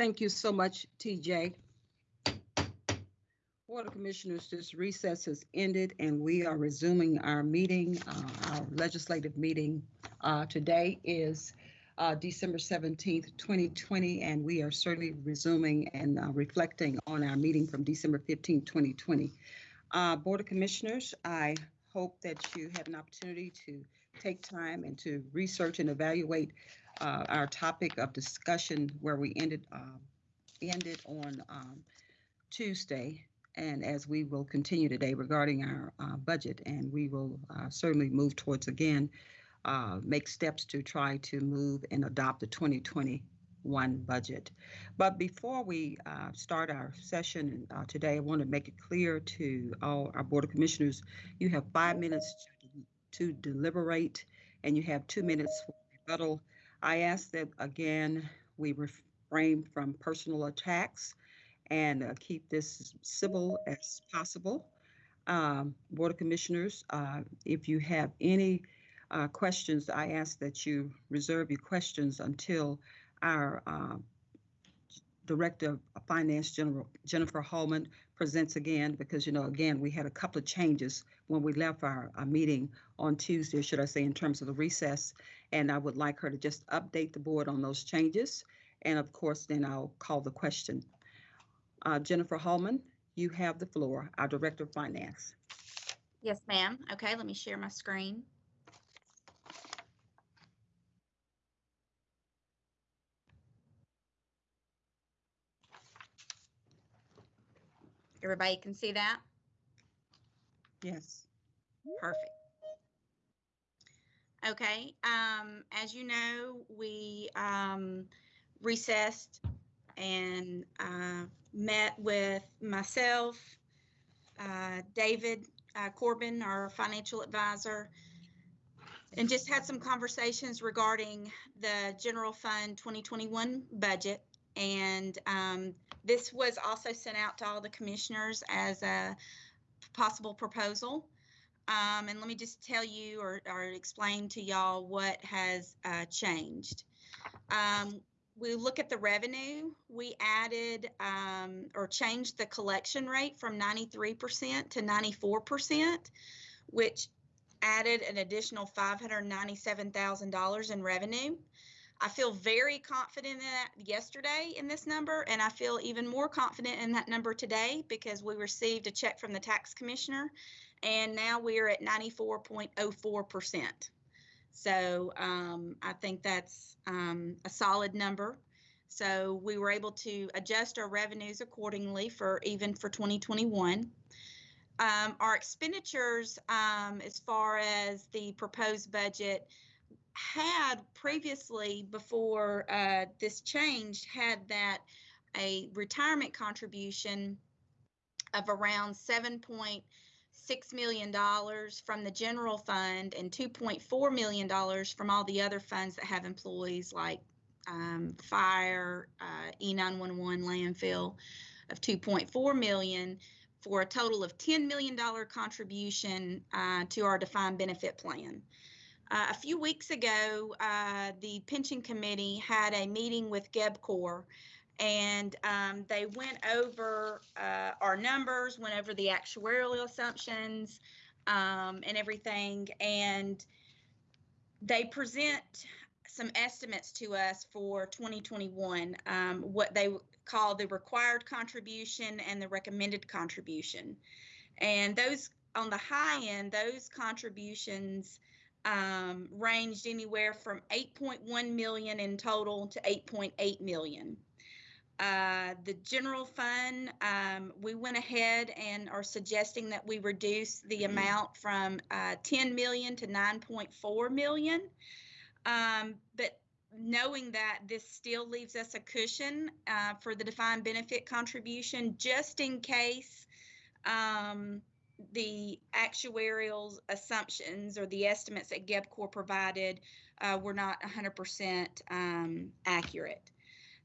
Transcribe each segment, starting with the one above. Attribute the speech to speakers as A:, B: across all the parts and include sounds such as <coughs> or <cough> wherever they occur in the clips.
A: Thank you so much, TJ. Board of Commissioners, this recess has ended and we are resuming our meeting, uh, our legislative meeting. Uh, Today is uh, December 17th, 2020, and we are certainly resuming and uh, reflecting on our meeting from December 15th, 2020. Uh, Board of Commissioners, I hope that you had an opportunity to take time and to research and evaluate uh, our topic of discussion where we ended um, ended on um, Tuesday, and as we will continue today regarding our uh, budget, and we will uh, certainly move towards again uh, make steps to try to move and adopt the 2021 budget. But before we uh, start our session uh, today, I want to make it clear to all our Board of Commissioners, you have five minutes to, to deliberate and you have two minutes for rebuttal. I ask that again, we refrain from personal attacks and uh, keep this civil as possible. Um, Board of Commissioners, uh, if you have any uh, questions, I ask that you reserve your questions until our uh, Director of Finance, General Jennifer Hallman, presents again, because, you know, again, we had a couple of changes when we left our, our meeting on Tuesday, should I say, in terms of the recess. And I would like her to just update the board on those changes. And of course, then I'll call the question. Uh, Jennifer Hallman, you have the floor, our Director of Finance.
B: Yes, ma'am. Okay, let me share my screen. Everybody can see that?
A: Yes.
B: Perfect. Okay, um, as you know, we, um, recessed and, uh, met with myself, uh, David uh, Corbin, our financial advisor, and just had some conversations regarding the general fund 2021 budget. And, um, this was also sent out to all the commissioners as a possible proposal. Um, and let me just tell you or, or explain to y'all what has uh, changed. Um, we look at the revenue. We added um, or changed the collection rate from 93% to 94%, which added an additional $597,000 in revenue. I feel very confident in that yesterday in this number, and I feel even more confident in that number today because we received a check from the tax commissioner, and now we are at 94.04%. So um, I think that's um, a solid number. So we were able to adjust our revenues accordingly for even for 2021. Um, our expenditures, um, as far as the proposed budget, had previously, before uh, this changed, had that a retirement contribution of around $7.6 million from the general fund and $2.4 million from all the other funds that have employees like um, fire, uh, E911 landfill of 2.4 million for a total of $10 million contribution uh, to our defined benefit plan. Uh, a few weeks ago, uh, the pension committee had a meeting with GEBCOR and um, they went over uh, our numbers, went over the actuarial assumptions um, and everything. And they present some estimates to us for 2021, um, what they call the required contribution and the recommended contribution. And those on the high end, those contributions um, ranged anywhere from 8.1 million in total to 8.8 million. Uh, the general fund, um, we went ahead and are suggesting that we reduce the amount from uh, 10 million to 9.4 million. Um, but knowing that this still leaves us a cushion uh, for the defined benefit contribution just in case um, the actuarial assumptions or the estimates that GEBCOR provided uh, were not 100% um, accurate.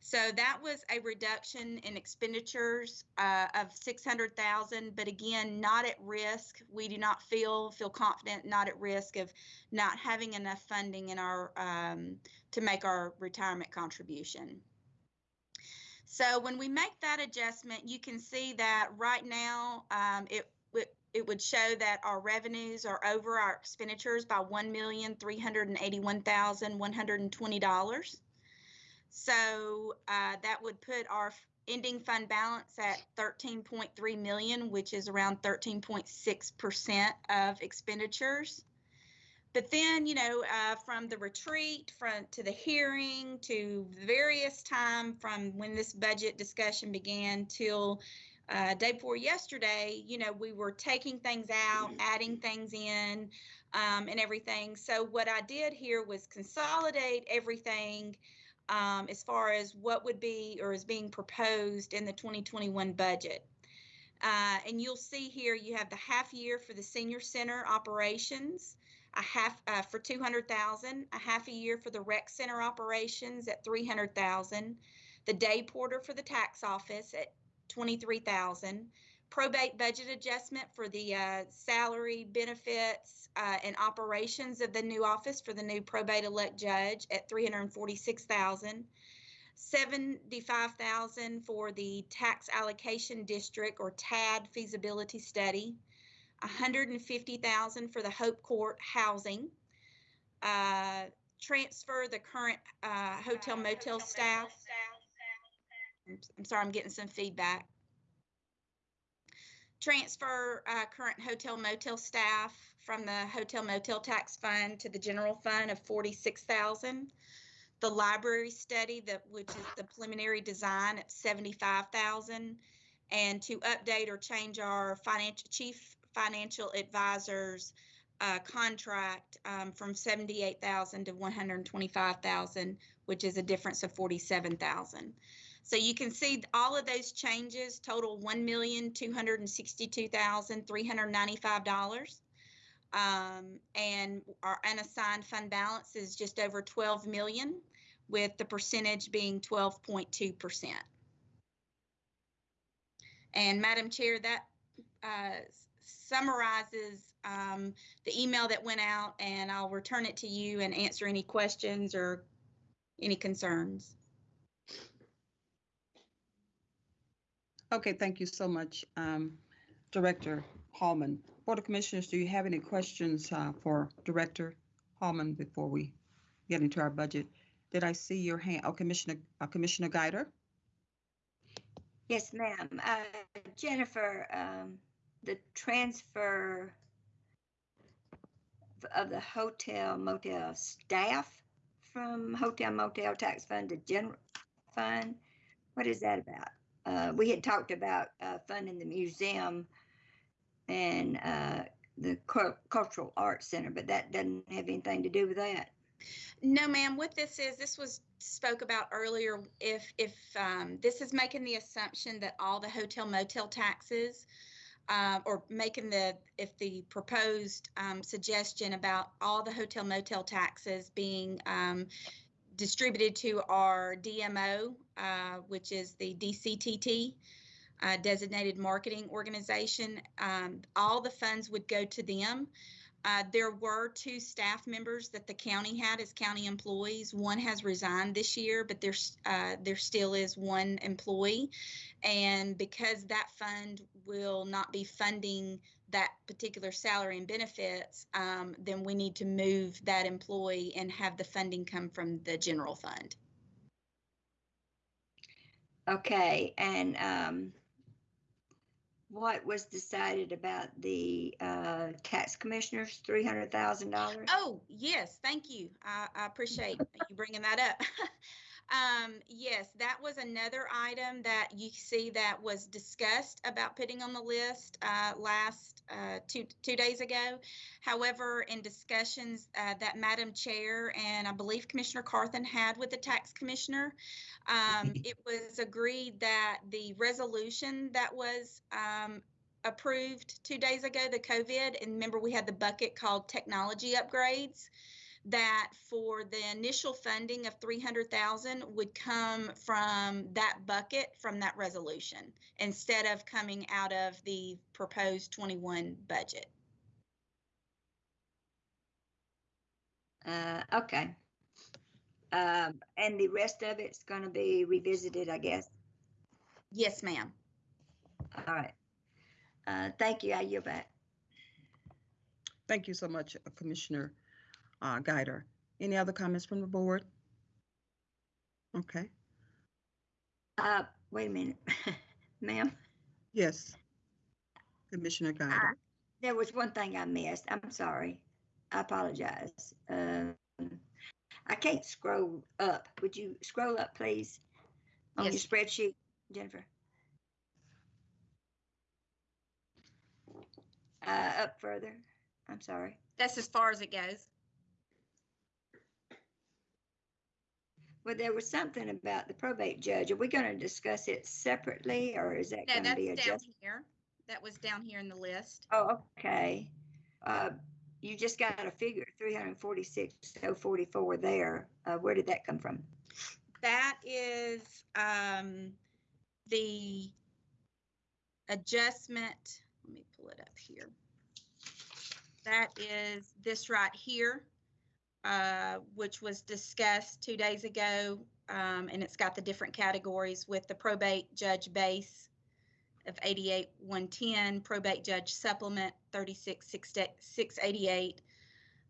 B: So that was a reduction in expenditures uh, of 600,000, but again, not at risk. We do not feel feel confident, not at risk of not having enough funding in our um, to make our retirement contribution. So when we make that adjustment, you can see that right now, um, it, it, would show that our revenues are over our expenditures by one million, three hundred and eighty-one thousand, one hundred and twenty dollars. So, uh, that would put our ending fund balance at thirteen point three million, which is around thirteen point six percent of expenditures. But then, you know, uh, from the retreat, from to the hearing, to various time from when this budget discussion began till uh, day before yesterday, you know, we were taking things out, adding things in, um, and everything. So what I did here was consolidate everything um, as far as what would be or is being proposed in the 2021 budget. Uh, and you'll see here you have the half year for the senior center operations, a half uh, for 200,000, a half a year for the rec center operations at 300,000, the day porter for the tax office at 23,000, probate budget adjustment for the uh, salary benefits uh, and operations of the new office for the new probate elect judge at 346,000. 75,000 for the tax allocation district or TAD feasibility study, 150,000 for the Hope Court housing, uh, transfer the current uh, hotel motel staff. I'm- sorry, I'm getting some feedback. Transfer uh, current hotel motel staff from the hotel motel tax fund to the general fund of 46,000 the library study that which is the preliminary design at 75,000 and to update or change our financial chief financial advisors uh, contract um, from 78,000 to 125,000 which is a difference of 47,000 so you can see all of those changes total $1,262,395 um, and our unassigned fund balance is just over 12 million with the percentage being 12.2%. And Madam Chair, that uh, summarizes um, the email that went out and I'll return it to you and answer any questions or any concerns.
A: Okay, thank you so much, um, Director Hallman. Board of Commissioners, do you have any questions uh, for Director Hallman before we get into our budget? Did I see your hand? Oh, Commissioner, uh, Commissioner Guider?
C: Yes, ma'am. Uh, Jennifer, um, the transfer of the hotel motel staff from hotel motel tax fund to general fund, what is that about? Uh, we had talked about, uh, funding the museum and, uh, the Cul- Cultural Arts Center, but that doesn't have anything to do with that.
B: No, ma'am. What this is, this was spoke about earlier. If if um, this is making the assumption that all the hotel motel taxes, uh, or making the if the proposed um, suggestion about all the hotel motel taxes being um, distributed to our DMO, uh, which is the DCTT. Uh, designated marketing organization. Um, all the funds would go to them. Uh, there were two staff members that the county had as county employees. One has resigned this year, but there's uh, there still is one employee, and because that fund will not be funding that particular salary and benefits, um, then we need to move that employee and have the funding come from the general fund.
C: Okay, and, um, what was decided about the, uh, tax commissioners, three hundred thousand dollars?
B: Oh, yes, thank you. I, I appreciate you bringing that up. <laughs> Um, yes, that was another item that you see that was discussed about putting on the list, uh, last, uh, two, two days ago. However, in discussions, uh, that Madam Chair and I believe Commissioner Carthen had with the tax commissioner, um, <laughs> it was agreed that the resolution that was, um, approved two days ago, the COVID, and remember we had the bucket called technology upgrades that for the initial funding of 300,000 would come from that bucket from that resolution instead of coming out of the proposed 21 budget.
C: Uh, okay. Um, and the rest of it's gonna be revisited, I guess.
B: Yes, ma'am.
C: All right. Uh, thank you. I yield back.
A: Thank you so much, uh, Commissioner uh, Guider. Any other comments from the board? Okay,
C: Uh, wait a minute, <laughs> ma'am.
A: yes. Commissioner Guider.
C: There was one thing I missed. I'm sorry. I apologize. Um, I can't scroll up. Would you scroll up, please? On your spreadsheet, Jennifer? Uh, up further. I'm sorry.
B: That's as far as it goes.
C: Well, there was something about the probate judge. Are we going to discuss it separately or is that
B: No,
C: going to be
B: down
C: adjusted?
B: here. That was down here in the list.
C: Oh, okay. Uh, you just got a figure, three hundred forty-six, oh forty-four there. Uh, where did that come from?
B: That is um, the adjustment. Let me pull it up here. That is this right here, uh, which was discussed two days ago. Um, and it's got the different categories with the probate judge base of 88 110, probate judge supplement 36 688,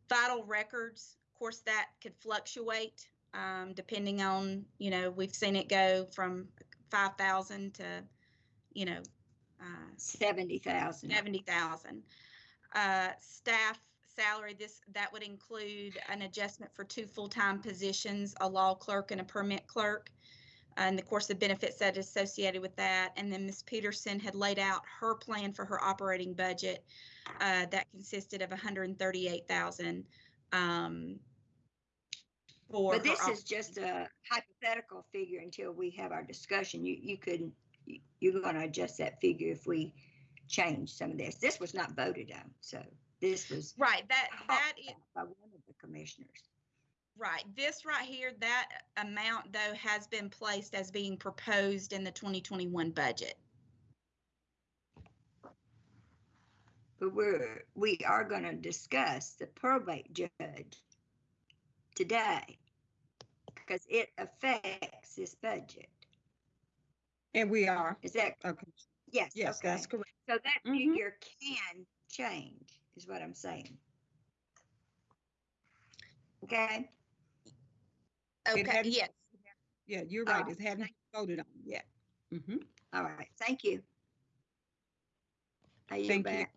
B: vital records. Of course, that could fluctuate um, depending on, you know, we've seen it go from 5,000 to, you know, uh,
C: Seventy thousand.
B: 70,000. Uh, Staff salary, this, that would include an adjustment for two full-time positions, a law clerk and a permit clerk. And of course, the benefits that associated with that. And then Ms. Peterson had laid out her plan for her operating budget. uh, That consisted of 138,000. um, For
C: But this is just a hypothetical figure until we have our discussion. You, you couldn't, you're going to adjust that figure if we change some of this. This was not voted on, so this was
B: Right, that, that is,
C: by one of the commissioners.
B: Right, this right here, that amount though has been placed as being proposed in the 2021 budget.
C: But we're, we are going to discuss the probate judge today because it affects this budget.
A: And we are,
C: Is that,
A: okay,
C: yes,
A: yes,
C: okay.
A: that's correct.
C: So that
A: Mhm.
C: figure can change, is what I'm saying. Okay,
B: Okay, yes,
A: Yeah, you're right,
C: Oh,
A: it hadn't been voted on yet. Mm -hmm.
C: all right, thank you. I yield
A: Thank you.
C: back.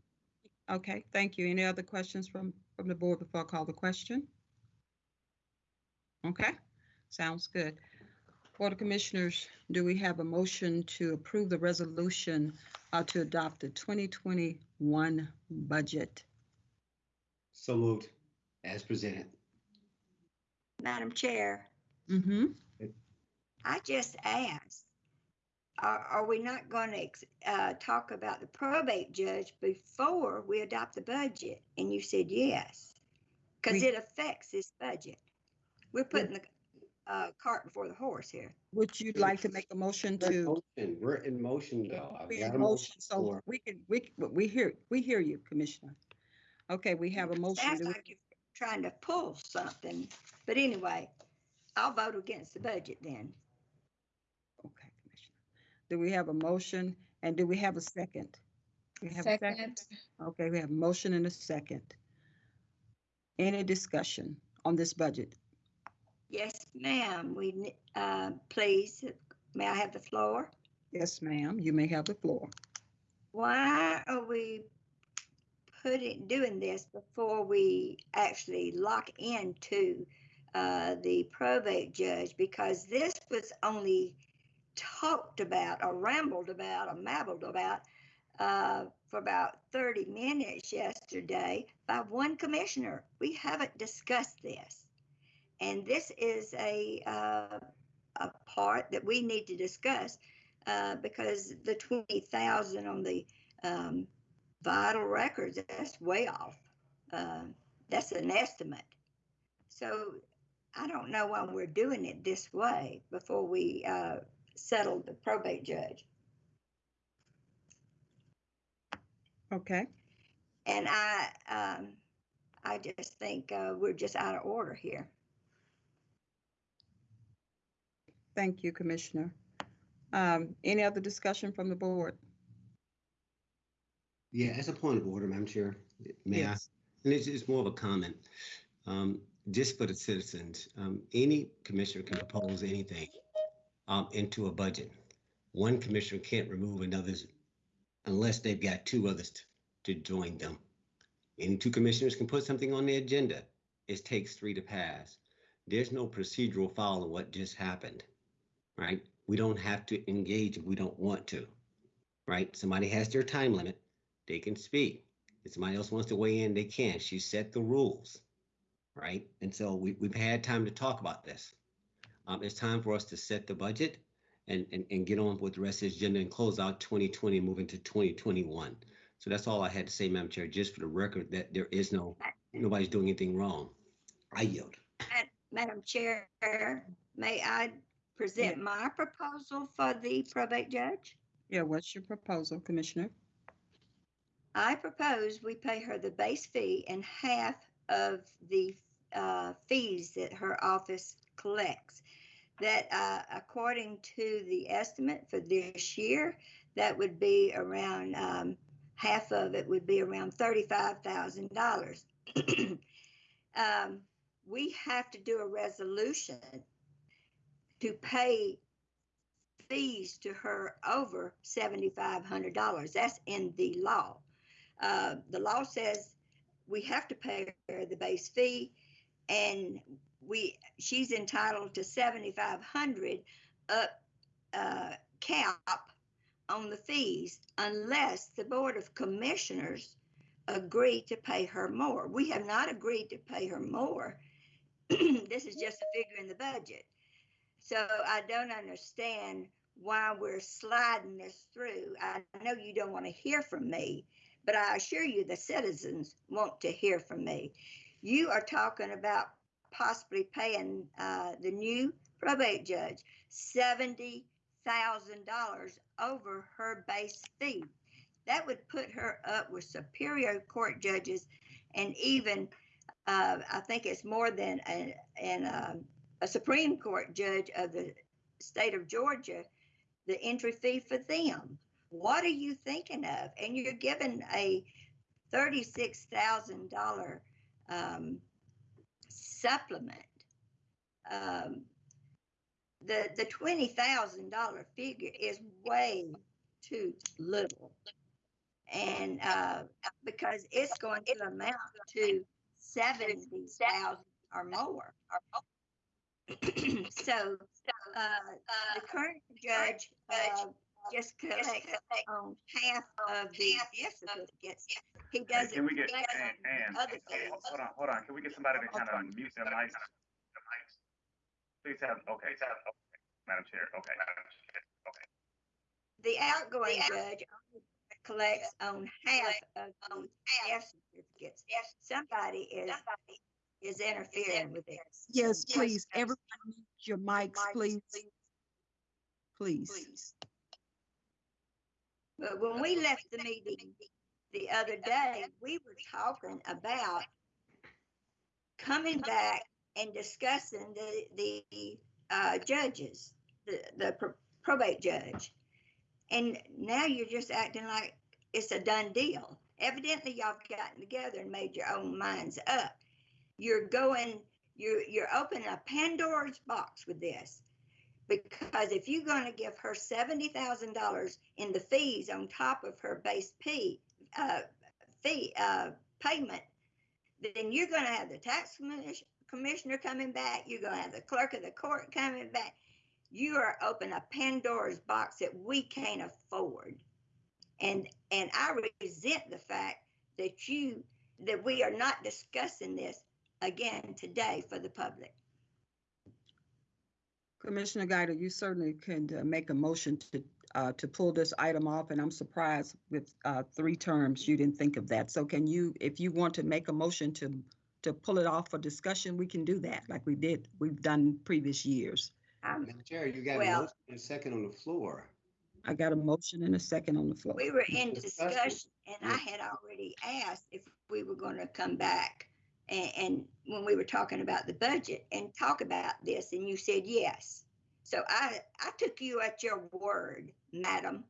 A: Okay, thank you. Any other questions from, from the board before I call the question? Okay, sounds good. Board of Commissioners, do we have a motion to approve the resolution uh, to adopt the 2021 budget?
D: So moved, as presented.
C: Madam Chair,
A: Mm-hmm.
C: I just asked, are, are we not going to uh, talk about the probate judge before we adopt the budget? And you said yes, because
A: We-
C: it affects this budget. We're putting the uh, cart before the horse here.
A: Would you like to make a motion
D: We're in
A: to?
D: motion, We're in motion though. I've
A: We
D: got
A: in
D: a
A: motion, so
D: for-
A: we can, we, we hear, we hear you, Commissioner. Okay, we have a motion.
C: Sounds
A: Do we-
C: like you're trying to pull something, but anyway, I'll vote against the budget then.
A: Okay, Commissioner. Do we have a motion and do we have a second? We have a
E: Second.
A: Okay, we have a motion and a second. Any discussion on this budget?
C: Yes, ma'am, we, uh, please, may I have the floor?
A: Yes, ma'am, you may have the floor.
C: Why are we putting, doing this before we actually lock into uh, the probate judge? Because this was only talked about or rambled about or mabbled about uh, for about 30 minutes yesterday by one commissioner. We haven't discussed this. And this is a, uh, a part that we need to discuss uh, because the 20,000 on the um, vital records, that's way off. Uh, that's an estimate. So I don't know why we're doing it this way before we uh, settle the probate judge.
A: Okay,
C: And I, um, I just think uh, we're just out of order here.
A: Thank you, Commissioner. Um, any other discussion from the board?
D: Yeah, as a point of order, Madam Chair, may I?
A: Yes.
D: And it's, it's more of a comment. Um, just for the citizens, um, any commissioner can propose anything um, into a budget. One commissioner can't remove another's unless they've got two others t- to join them. Any two commissioners can put something on the agenda. It takes three to pass. There's no procedural foul of what just happened, right? We don't have to engage if we don't want to, right? Somebody has their time limit, they can speak. If somebody else wants to weigh in, they can. She set the rules, right? And so we, we've had time to talk about this. Um, it's time for us to set the budget and, and, and get on with the rest of the agenda and close out 2020 and move into 2021. So that's all I had to say, Madam Chair, just for the record that there is no, nobody's doing anything wrong. I yield.
C: Madam Chair, may I present my proposal for the probate judge?
A: Yeah, what's your proposal, Commissioner?
C: I propose we pay her the base fee and half of the uh, fees that her office collects. That uh, according to the estimate for this year, that would be around, um, half of it would be around thirty-five thousand dollars. <clears throat> Um, We have to do a resolution to pay fees to her over seventy-five hundred dollars. That's in the law. Uh, the law says we have to pay her the base fee and we, she's entitled to seventy-five hundred up, uh, cap on the fees unless the Board of Commissioners agree to pay her more. We have not agreed to pay her more. <clears throat> This is just a figure in the budget. So I don't understand why we're sliding this through. I know you don't want to hear from me, but I assure you the citizens want to hear from me. You are talking about possibly paying uh, the new probate judge seventy thousand dollars over her base fee. That would put her up with superior court judges and even, uh, I think it's more than a, an, um, a Supreme Court judge of the state of Georgia, the entry fee for them. What are you thinking of? And you're given a thirty-six thousand dollar um, supplement. Um, the the twenty thousand dollar figure is way too little, and uh, because it's going to amount to seventy thousand or more. <coughs> so uh, the current judge uh, just collects on half of the gift certificates. He doesn't.
E: Can we get, and, and,
C: other
E: hey, hold on, hold on, can we get somebody to kind of mute their mics? Please have, okay, Please have okay. Madam Chair, okay. Okay.
C: The outgoing judge collects on half of the gift certificates. Somebody is, is interfering with this.
A: Yes, please, everyone mute your mics, please. Please.
C: But when we left the meeting the other day, we were talking about coming back and discussing the, the, uh, judges, the, the pro- probate judge. And now you're just acting like it's a done deal. Evidently, y'all have gotten together and made your own minds up. You're going, you're, you're opening a Pandora's box with this. Because if you're gonna give her seventy thousand dollars in the fees on top of her base P, uh, fee, uh, payment, then you're gonna have the tax commissioner coming back, you're gonna have the clerk of the court coming back. You are opening a Pandora's box that we can't afford. And, and I resent the fact that you, that we are not discussing this again today for the public.
A: Commissioner Guider, you certainly can uh, make a motion to, uh, to pull this item off, and I'm surprised with, uh, three terms, you didn't think of that. So can you, if you want to make a motion to, to pull it off for discussion, we can do that, like we did, we've done previous years.
C: Um,
D: Madam Chair, you got a motion and a second on the floor.
A: I got a motion and a second on the floor.
C: We were in
D: Discussion.
C: discussion and I had already asked if we were gonna come back and, and when we were talking about the budget and talk about this and you said yes. So I, I took you at your word, madam.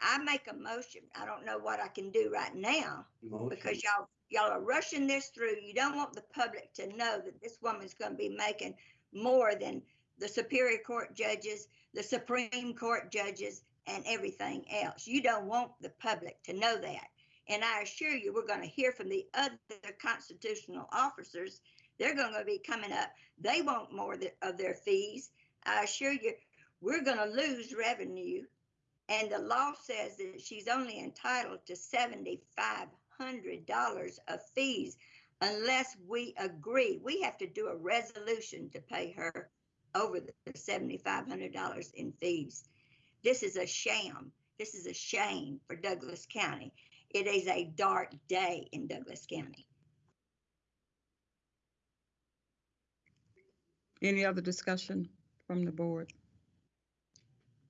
C: I make a motion. I don't know what I can do right now because y'all, y'all are rushing this through. You don't want the public to know that this woman's gonna be making more than the Superior Court judges, the Supreme Court judges, and everything else. You don't want the public to know that. And I assure you, we're gonna hear from the other constitutional officers. They're gonna be coming up. They want more of their fees. I assure you, we're gonna lose revenue. And the law says that she's only entitled to seventy-five hundred dollars of fees unless we agree. We have to do a resolution to pay her over the seventy-five hundred dollars in fees. This is a sham. This is a shame for Douglas County. It is a dark day in Douglas County.
A: Any other discussion from the board?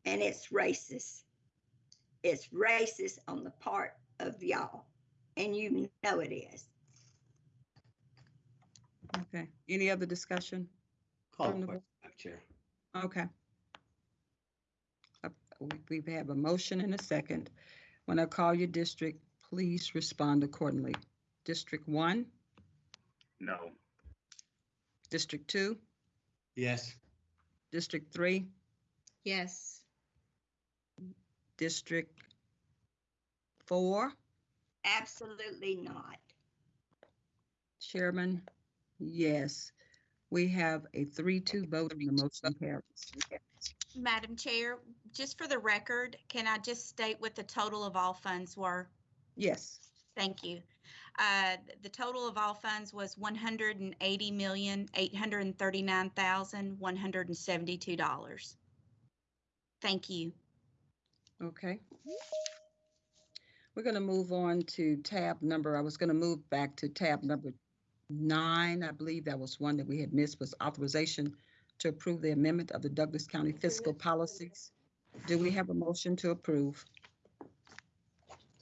C: And it's racist. It's racist on the part of y'all. And you know it is.
A: Okay, any other discussion?
D: Call
A: From
D: the
A: the
D: question, Madam Chair.
A: Okay. Uh, We we have a motion and a second. When I call your district, please respond accordingly. District one,
E: No.
A: District two,
D: Yes.
A: District three,
B: Yes.
A: District four,
C: Absolutely not.
A: Chairman, yes. We have a three-two vote and the motion carries.
B: Madam Chair, just for the record, can I just state what the total of all funds were?
A: Yes,
B: Thank you. Uh, The total of all funds was one hundred and eighty million, eight hundred and thirty-nine thousand, one hundred and seventy-two dollars. Thank you.
A: okay. We're going to move on to tab number, I was going to move back to tab number nine. I believe that was one that we had missed was authorization to approve the amendment of the Douglas County fiscal policies. Do we have a motion to approve?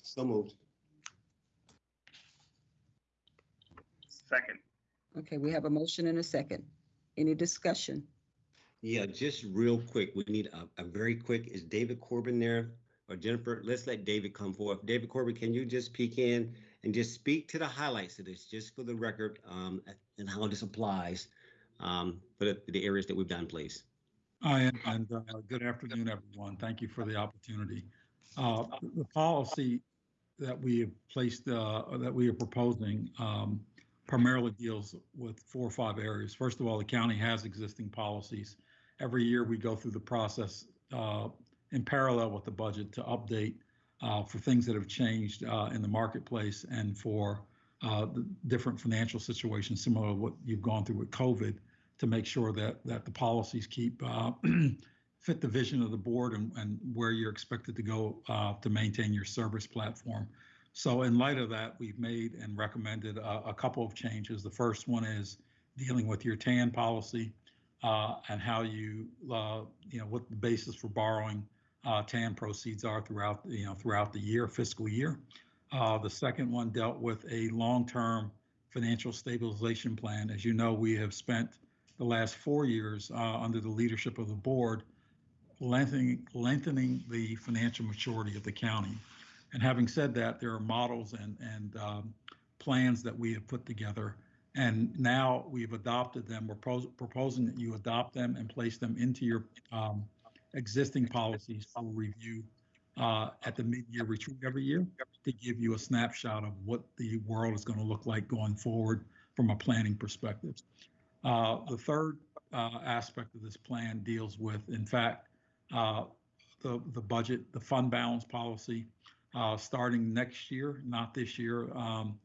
D: So moved.
E: Second.
A: Okay, we have a motion and a second. Any discussion?
D: Yeah, just real quick, we need a, a very quick, is David Corbin there? Or Jennifer, let's let David come forth. David Corbin, can you just peek in and just speak to the highlights of this, just for the record, um, and how this applies, um, for the, the areas that we've done, please?
F: Hi, and uh, good afternoon, everyone. Thank you for the opportunity. Uh, The policy that we have placed, uh, that we are proposing um, primarily deals with four or five areas. First of all, the county has existing policies. Every year, we go through the process uh, in parallel with the budget to update uh, for things that have changed uh, in the marketplace and for uh, the different financial situations, similar to what you've gone through with COVID to make sure that that the policies keep uh, <clears throat> fit the vision of the board and, and where you're expected to go uh, to maintain your service platform. So in light of that, we've made and recommended a, a couple of changes. The first one is dealing with your TAN policy uh, and how you, uh, you know, what the basis for borrowing uh, TAN proceeds are throughout, you know, throughout the year, fiscal year. Uh, the second one dealt with a long-term financial stabilization plan. As you know, we have spent the last four years uh, under the leadership of the board, lengthening, lengthening the financial maturity of the county. And having said that, there are models and, and um, plans that we have put together. And now we've adopted them. We're pros- proposing that you adopt them and place them into your um, existing policies for review uh, at the mid-year retreat every year to give you a snapshot of what the world is going to look like going forward from a planning perspective. Uh, The third uh, aspect of this plan deals with, in fact, uh, the, the budget, the fund balance policy, uh, starting next year, not this year. Um,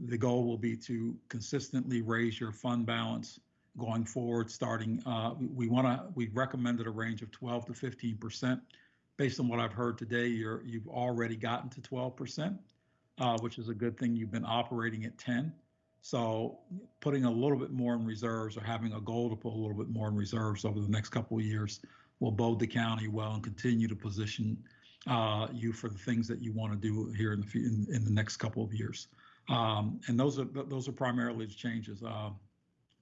F: The goal will be to consistently raise your fund balance going forward, starting, uh, we want to, we recommended a range of 12 to 15%. Based on what I've heard today, you're, you've already gotten to 12%, uh, which is a good thing. You've been operating at 10. So putting a little bit more in reserves or having a goal to put a little bit more in reserves over the next couple of years will bode the county well and continue to position uh, you for the things that you want to do here in the in, in the next couple of years. Um, and those are those are primarily the changes. Uh,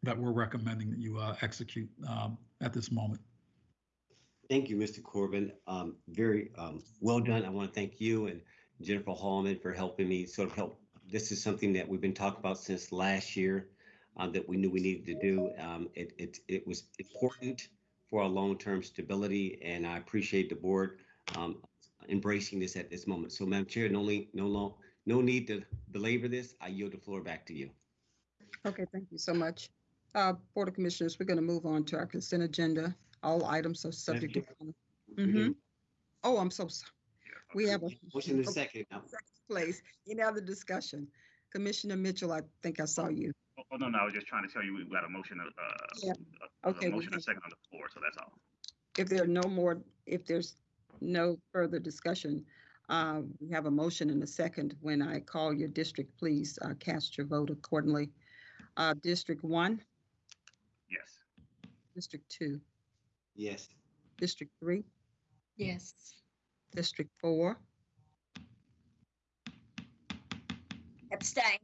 F: that we're recommending that you uh, execute um, at this moment.
D: Thank you, Mr. Corbin. Um, very um, well done. I want to thank you and Jennifer Hallman for helping me sort of help. This is something that we've been talking about since last year um, that we knew we needed to do. Um, it, it, it was important for our long-term stability, and I appreciate the board um, embracing this at this moment. So, Madam Chair, no, no, long, no need to belabor this. I yield the floor back to you.
A: Okay, thank you so much. Uh, Board of Commissioners, we're going to move on to our consent agenda. All items are subject to. Mm -hmm. Oh, I'm so sorry. We have a
D: Motion in a second. Now,
A: place. Any other discussion? Commissioner Mitchell, I think I saw you.
E: Oh, oh, no, no, I was just trying to tell you, we got a motion, uh,
A: Yeah.
E: a- a
A: Okay, we
E: motion and a second on the floor, so that's all.
A: If there are no more, if there's no further discussion, uh, we have a motion and a second. When I call your district, please uh, cast your vote accordingly. Uh, District one,
E: Yes.
A: District two,
D: yes.
A: District three,
C: Yes.
A: District four,
C: Abstain.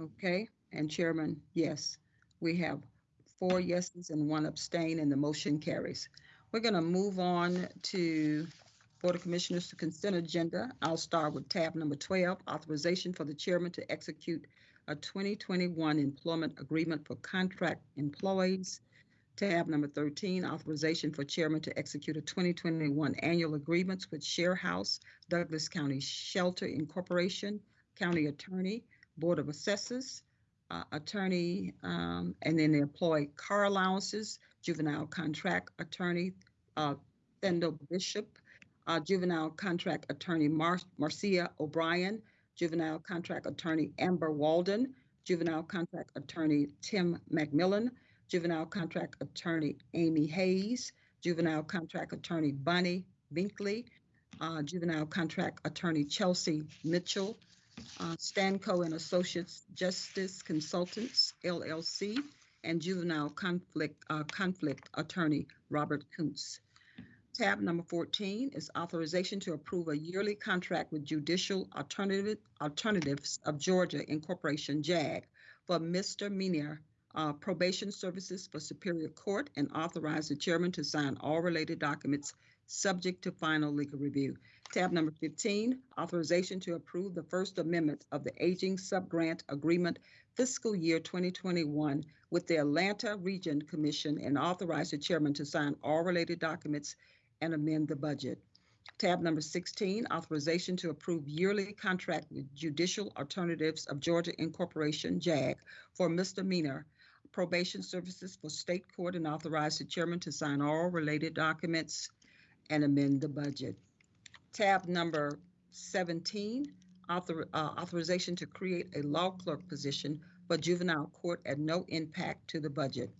A: okay, and Chairman, yes. We have four yeses and one abstain, and the motion carries. We're going to move on to Board of Commissioners to consent agenda. I'll start with tab number 12, authorization for the chairman to execute a 2021 employment agreement for contract employees. Tab number 13, authorization for chairman to execute a 2021 annual agreements with Sharehouse, Douglas County Shelter Incorporation, County Attorney, Board of Assessors, uh, Attorney, um, and then the employee car allowances, juvenile contract attorney, uh, Bishop, uh, juvenile contract attorney Mar- Marcia O'Brien, juvenile contract attorney Amber Walden, juvenile contract attorney Tim McMillan, juvenile contract attorney Amy Hayes, juvenile contract attorney Bunny Binkley, uh, juvenile contract attorney Chelsea Mitchell, uh, Stanco and Associates Justice Consultants LLC, and juvenile conflict uh, conflict attorney Robert Kuntz. Tab number 14 is authorization to approve a yearly contract with Judicial Alternative Alternatives of Georgia Incorporation JAG for misdemeanor uh, probation services for Superior Court and authorize the chairman to sign all related documents subject to final legal review. Tab number 15, authorization to approve the First Amendment of the Aging Subgrant Agreement fiscal year 2021 with the Atlanta Region Commission and authorize the chairman to sign all related documents and amend the budget. Tab number 16, authorization to approve yearly contract with Judicial Alternatives of Georgia Incorporation, JAG, for misdemeanor probation services for state court and authorize the chairman to sign all related documents and amend the budget. Tab number 17, author, uh, authorization to create a law clerk position for juvenile court at no impact to the budget.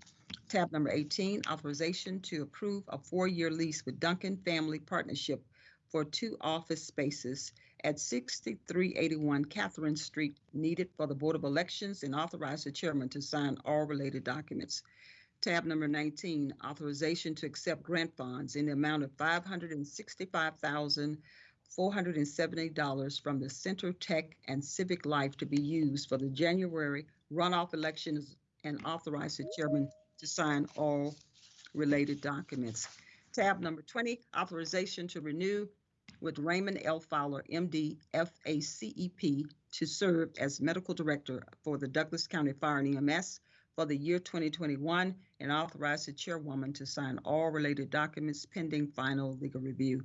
A: Tab number 18, authorization to approve a four-year lease with Duncan Family Partnership for two office spaces at 6381 Catherine Street needed for the Board of Elections and authorize the chairman to sign all related documents. Tab number 19, authorization to accept grant funds in the amount of $565,470 from the Center Tech and Civic Life to be used for the January runoff elections and authorize the chairman to sign all related documents. Tab number 20, authorization to renew with Raymond L. Fowler, MD, FACEP, to serve as medical director for the Douglas County Fire and EMS for the year 2021 and authorize the chairwoman to sign all related documents pending final legal review.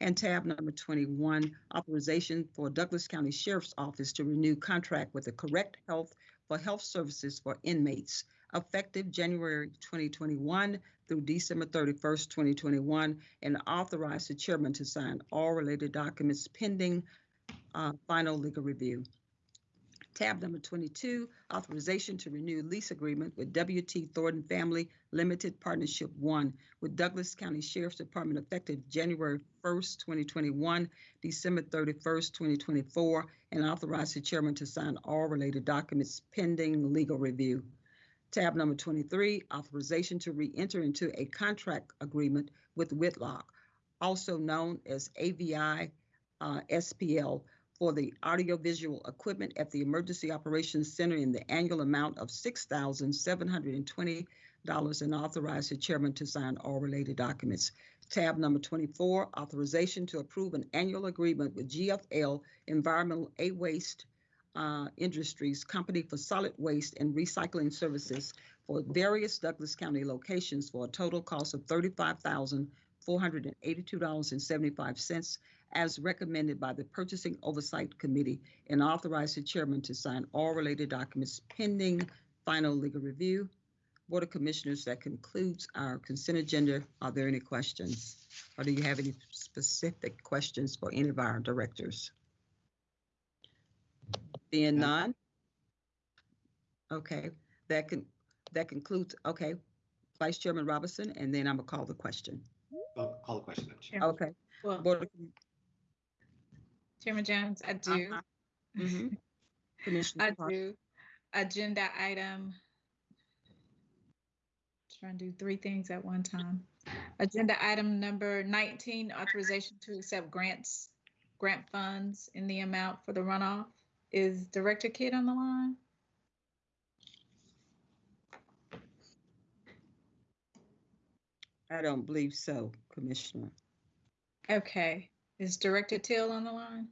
A: And tab number 21, authorization for Douglas County Sheriff's Office to renew contract with the Correct Health for health services for inmates effective January 2021 through December 31st, 2021, and authorize the chairman to sign all related documents pending uh, final legal review. Tab number 22, authorization to renew lease agreement with WT Thornton Family Limited Partnership 1 with Douglas County Sheriff's Department effective January 1st, 2021, December 31st, 2024, and authorize the chairman to sign all related documents pending legal review. Tab number 23, authorization to re-enter into a contract agreement with Whitlock, also known as AVI uh, SPL, for the audiovisual equipment at the Emergency Operations Center in the annual amount of $6,720 and authorize the chairman to sign all related documents. Tab number 24, authorization to approve an annual agreement with GFL Environmental A Waste uh, Industries Company for solid waste and recycling services for various Douglas County locations for a total cost of $35,482.75 as recommended by the Purchasing Oversight Committee and authorize the chairman to sign all related documents pending final legal review. Board of Commissioners, that concludes our consent agenda. Are there any questions? Or do you have any specific questions for any of our directors? Being none? Okay, that can, that concludes, okay. Vice Chairman Robinson, and then I'm gonna call the question.
D: Oh, Call the question. Madam Chair.
A: Okay.
G: Well,
A: Board of-
G: Chairman Jones, I do.
A: Uh-huh. Mhm. Commissioner
G: I
A: Park.
G: do. Agenda item. Trying to do three things at one time. Agenda item number nineteen, authorization to accept grants, grant funds in the amount for the runoff. Is Director Kidd on the line?
A: I don't believe so, Commissioner.
G: Okay. Is Director Till on the line?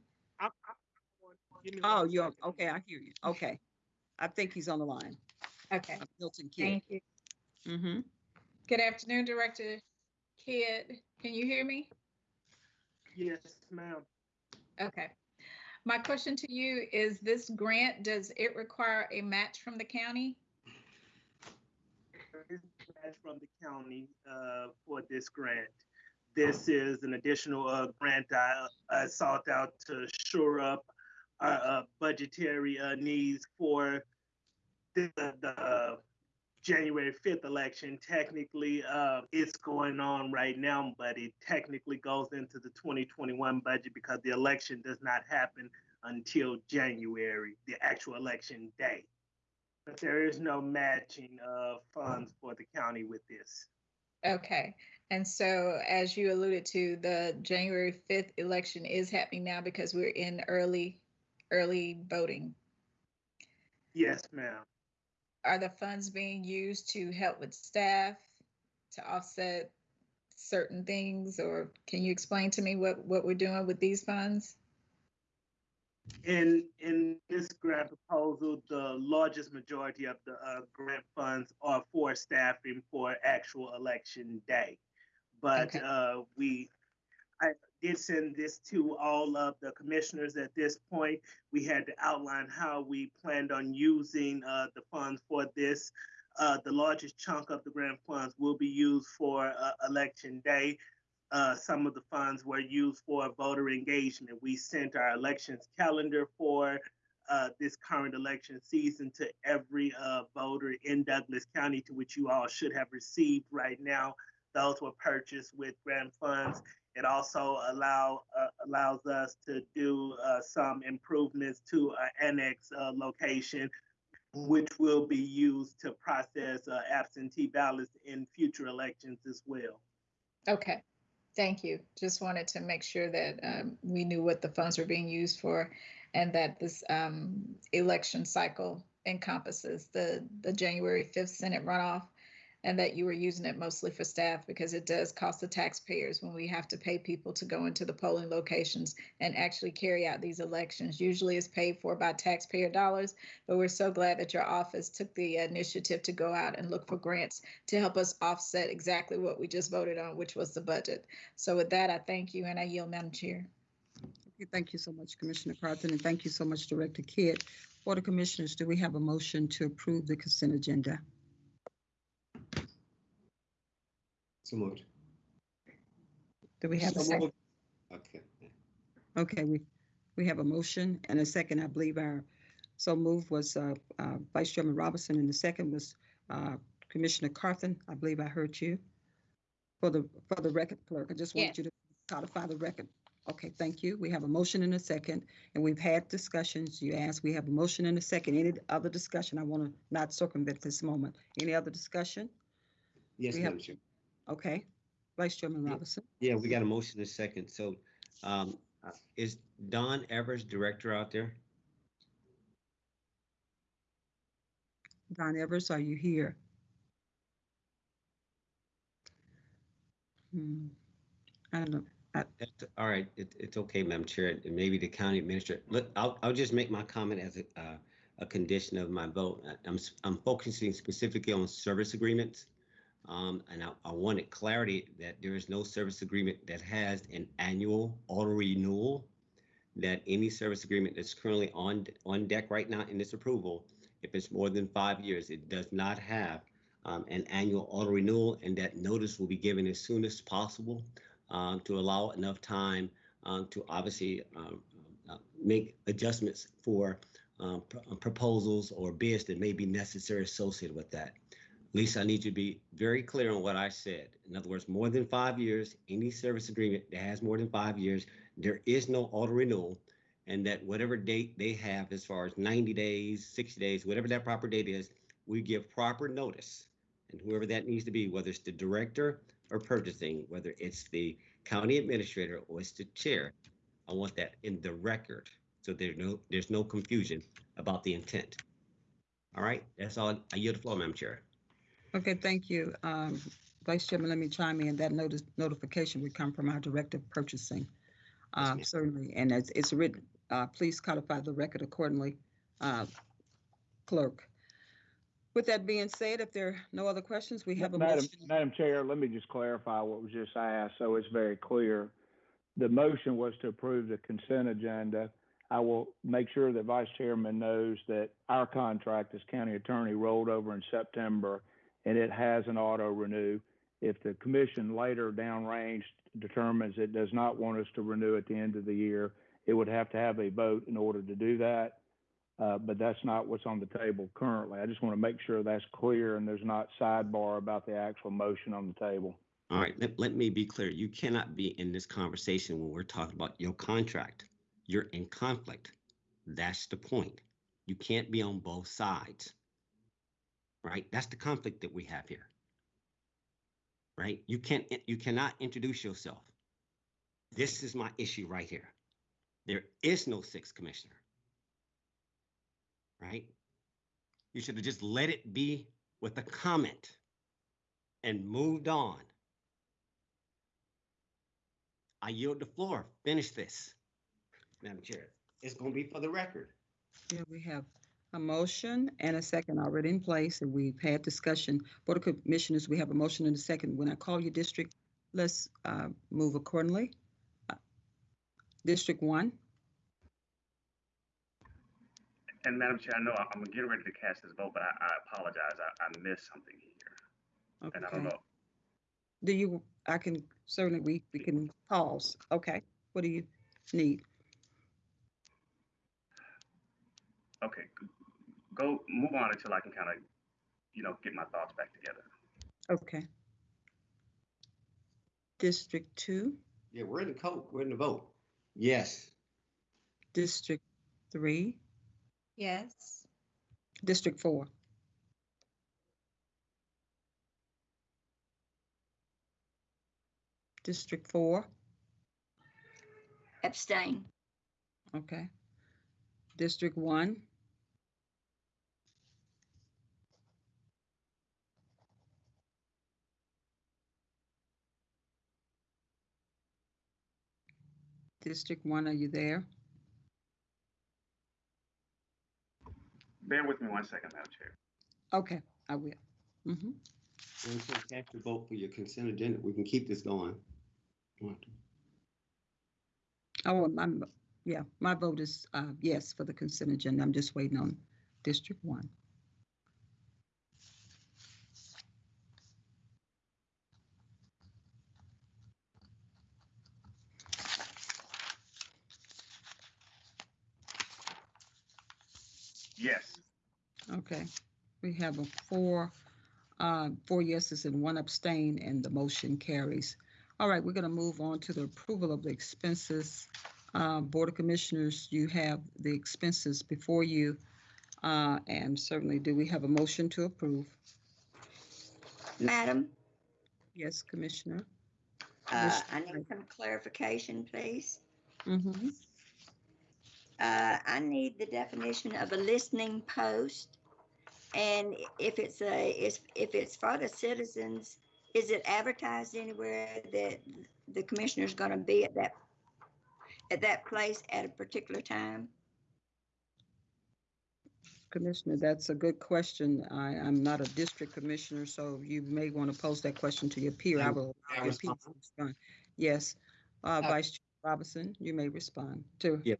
A: Oh, you're, okay, I hear you. Okay. I think he's on the line.
G: Okay,
A: Milton Kidd.
G: thank you.
A: Mm-hmm.
G: Good afternoon, Director Kidd. Can you hear me?
H: Yes, ma'am.
G: Okay. My question to you is this grant, does it require a match from the county?
H: Match from the county uh, for this grant. This is an additional uh, grant I, I sought out to shore up our uh, budgetary uh, needs for the, the January 5th election. Technically, uh, it's going on right now, but it technically goes into the 2021 budget because the election does not happen until January, the actual election day. But there is no matching of funds for the county with this.
G: Okay. And so as you alluded to, the January 5th election is happening now because we're in early, early voting.
H: Yes, ma'am.
G: Are the funds being used to help with staff to offset certain things? Or can you explain to me what, what we're doing with these funds?
H: In in this grant proposal, the largest majority of the uh, grant funds are for staffing for actual election day. But
G: Okay.
H: uh, we, I did send this to all of the commissioners at this point. We had to outline how we planned on using uh, the funds for this. Uh, the largest chunk of the grant funds will be used for uh, election day uh, some of the funds were used for voter engagement. We sent our elections calendar for uh, this current election season to every uh, voter in Douglas County, to which you all should have received right now. Those were purchased with grant funds. It also allow uh, allows us to do uh, some improvements to our annex uh, location, which will be used to process uh, absentee ballots in future elections as well.
G: Okay, thank you. Just wanted to make sure that um, we knew what the funds were being used for and that this um, election cycle encompasses the, the January 5th Senate runoff and that you were using it mostly for staff because it does cost the taxpayers when we have to pay people to go into the polling locations and actually carry out these elections. Usually it's paid for by taxpayer dollars, but we're so glad that your office took the initiative to go out and look for grants to help us offset exactly what we just voted on, which was the budget. So with that, I thank you and I yield, Madam Chair.
A: Thank you so much, Commissioner Carthen, and thank you so much, Director Kidd. Board of Commissioners, do we have a motion to approve the consent agenda?
D: So moved.
A: Do we have a second?
D: Okay.
A: Okay, we, we have a motion and a second. I believe our, so move was uh, uh, Vice Chairman Robinson and the second was uh, Commissioner Carthen. I believe I heard you. For the, for the record clerk, I just
G: Yes.
A: want you to codify the record. Okay, thank you. We have a motion and a second, and we've had discussions. You asked, we have a motion and a second. Any other discussion? I want to not circumvent this moment. Any other discussion?
D: Yes,
A: We have-
D: Madam Chair.
A: Okay, Vice Chairman Robinson.
D: Yeah, we got a motion in a second. So um, Is Don Evers director out there?
A: Don Evers, are you here? Hmm, I don't know.
D: That's- All right, it, it's okay, Madam Chair, and maybe the county administrator, look, I'll, I'll just make my comment as a, uh, a condition of my vote. I'm, I'm focusing specifically on service agreements. Um, and I, I wanted clarity that there is no service agreement that has an annual auto renewal. That any service agreement that's currently on, on deck right now in this approval, if it's more than five years, it does not have um, an annual auto renewal, and that notice will be given as soon as possible um, to allow enough time um, to obviously um, uh, make adjustments for um, pr- uh, proposals or bids that may be necessary associated with that. Lisa, I need you to be very clear on what I said. In other words, more than five years, any service agreement that has more than five years, there is no auto renewal. And that whatever date they have, as far as 90 days, 60 days, whatever that proper date is, we give proper notice. And whoever that needs to be, whether it's the director or purchasing, whether it's the county administrator or it's the chair, I want that in the record. So there's no, there's no confusion about the intent. All right, that's all. I yield the floor, Madam Chair.
A: Okay, thank you. Um, Vice Chairman, let me chime in. That notice, notification would come from our Director of Purchasing.
D: Yes,
A: Uh, certainly, and it's, it's written, uh, please codify the record accordingly, uh, clerk. With that being said, if there are no other questions, we have a
I: Madam,
A: motion.
I: Madam Chair, let me just clarify what was just asked, so it's very clear. The motion was to approve the consent agenda. I will make sure that Vice Chairman knows that our contract as county attorney rolled over in September, and it has an auto renew. If the commission later downrange determines it does not want us to renew at the end of the year, it would have to have a vote in order to do that. Uh, but that's not what's on the table currently. I just want to make sure that's clear and there's not sidebar about the actual motion on the table.
D: All right, let, let me be clear. You cannot be in this conversation when we're talking about your contract. You're in conflict. That's the point. You can't be on both sides. Right? That's the conflict that we have here. Right? You can't, you cannot introduce yourself. This is my issue right here. There is no sixth commissioner. Right? You should have just let it be with a comment and moved on. I yield the floor. Finish this. Madam Chair, it's going to be for the record.
A: Yeah, we have a motion and a second already in place, and we've had discussion. Board of Commissioners, we have a motion and a second. When I call your district, let's uh, move accordingly. Uh, District one,
E: And Madam Chair, I know I'm getting ready to cast this vote, but I, I apologize. I, I missed something here. And I don't know.
A: Do you, I can, certainly, we, we can pause. Okay, what do you need?
E: Okay, go, move on until I can kind of, you know, get my thoughts back together.
A: Okay. District two,
D: Yeah, we're in the code. We're in the vote. Yes.
A: District three,
C: Yes.
A: District four. District four,
C: Abstain.
A: okay. District one, District one, are you there?
E: Bear with me one second, Madam Chair.
A: Okay, I will. Mm-hmm.
D: And so cast your vote for your consent agenda. We can keep this going. Want?
A: Oh, my, yeah, my vote is, uh, yes for the consent agenda. I'm just waiting on District one.
E: Yes,
A: Okay, we have a four, uh, four yeses and one abstain, and the motion carries. All right, we're gonna move on to the approval of the expenses. Uh, Board of Commissioners, you have the expenses before you. Uh, and certainly, do we have a motion to approve?
C: Madam,
A: Yes, Commissioner?
C: uh, I need some clarification, please.
A: Mm-hmm.
C: Uh, I need the definition of a listening post. And if it's a, if, if it's for the citizens, is it advertised anywhere that the commissioner's gonna be at that, at that place at a particular time?
A: Commissioner, that's a good question. I, I'm not a district commissioner, so you may want to pose that question to your peer. I will.
D: I
A: allow your peer to respond. Yes, uh, Vice Chair Robinson, you may respond to.
D: Yeah,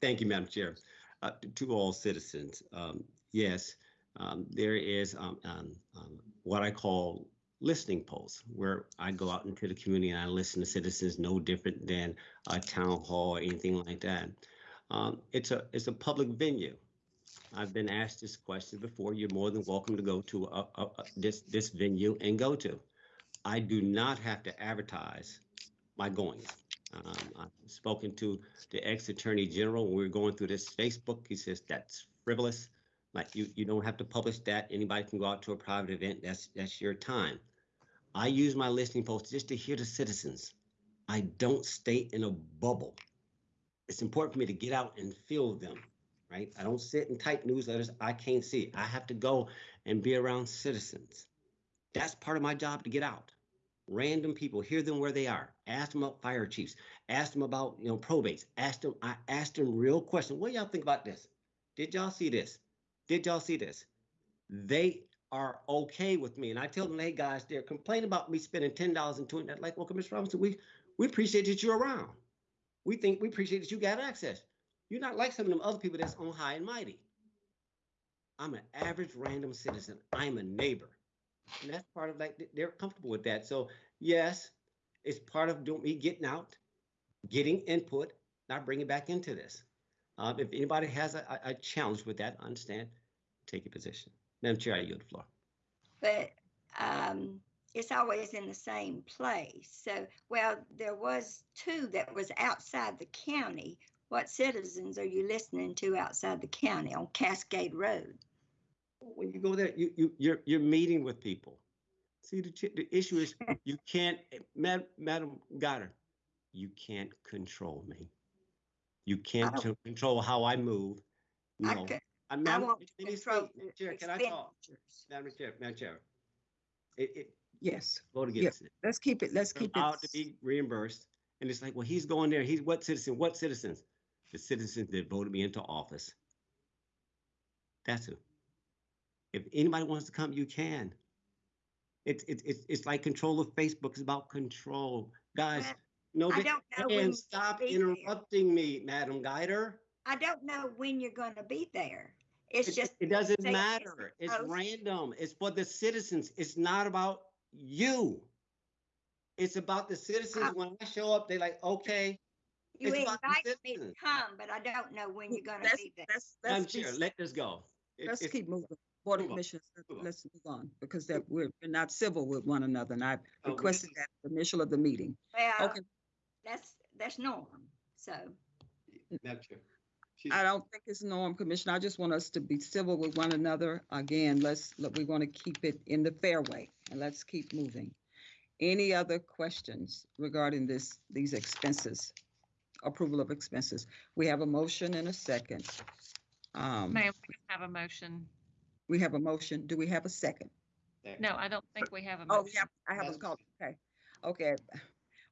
D: thank you, Madam Chair. Uh, to- To all citizens, um, yes, um, there is um, um, um, what I call listening polls, where I go out into the community and I listen to citizens, no different than a town hall or anything like that. It's a, it's a public venue. I've been asked this question before. You're more than welcome to go to a- a- a- this, this venue and go to. I do not have to advertise my goings. Um, I've spoken to the ex-attorney general, when we were going through this Facebook, he says that's frivolous. Like you, you don't have to publish that. Anybody can go out to a private event. That's, that's your time. I use my listening post just to hear the citizens. I don't stay in a bubble. It's important for me to get out and feel them, right? I don't sit and type newsletters. I can't see. I have to go and be around citizens. That's part of my job to get out random people, hear them where they are, ask them about fire chiefs, ask them about, you know, probates, ask them, I asked them real questions. What y'all think about this? Did y'all see this? Did y'all see this? They are okay with me. And I tell them, hey guys, they're complaining about me spending ten dollars and twenty. Like, well, Commissioner Robinson, we we appreciate that you're around. We think we appreciate that you got access. You're not like some of them other people that's on high and mighty. I'm an average random citizen. I'm a neighbor. And that's part of like they're comfortable with that. So yes, it's part of doing me getting out, getting input, not bringing back into this. Um, if anybody has a, a- a challenge with that, understand, take your position. Madam Chair, I yield the floor.
C: But um, it's always in the same place. So, well, there was two that was outside the county. What citizens are you listening to outside the county on Cascade Road?
D: When you go there, you you you're you're meeting with people. See, the the issue is <laughs> you can't, Mad, Madam Goddard, you can't control me. You can't control how I move.
C: I
D: No,
C: could,
D: I,
C: I
D: Madam,
C: want to
D: let
C: control
D: speak. Chair, can I talk?
C: expenditures.
D: Madam Chair, Madam Chair. It, it,
A: Yes,
D: vote
A: Yeah,
D: against it.
A: let's keep it, let's
D: They're
A: keep
D: allowed to
A: it.
D: be reimbursed. And it's like, well, he's going there. He's what citizen? What citizens? The citizens that voted me into office. That's who. If anybody wants to come, you can. It's it's it's it's like control of Facebook. It's about control, guys. No,
C: I don't know when
D: and
C: you'll
D: stop
C: be there.
D: interrupting me, Madam Guider.
C: I don't know when you're going to be there. It's
D: It,
C: just.
D: it doesn't
C: say it's
D: matter. It's
C: post.
D: random. It's for the citizens. It's not about you. It's about the citizens.
C: I-
D: When I show up, they're like, okay,
C: You
D: it's about the
C: invite me to
D: citizens.
C: come, but I don't know when you're going to
A: Let's,
C: be there.
A: let's,
D: Madam
A: let's, be-
D: Chair, let this go. It-
A: let's
D: it's-
A: keep moving. Board of
D: move on,
A: Commissioners, let-
D: move on.
A: let's move on because that we're we're not civil with one another and I
D: Oh, we
A: requested that at the initial of the meeting.
C: Well,
A: Okay,
C: that's, that's norm. So,
D: Madam Chair. She's-
A: I don't think it's norm, Commissioner. I just want us to be civil with one another. Again, let's, let- we want to keep it in the fairway and let's keep moving. Any other questions regarding this, these expenses? Approval of expenses. We have a motion and a second. Um,
J: Ma'am, we have a motion.
A: we have a motion. Do we have a second?
J: No, I don't think we have a
A: Oh,
J: motion.
A: yeah, I haven't called, okay. Okay.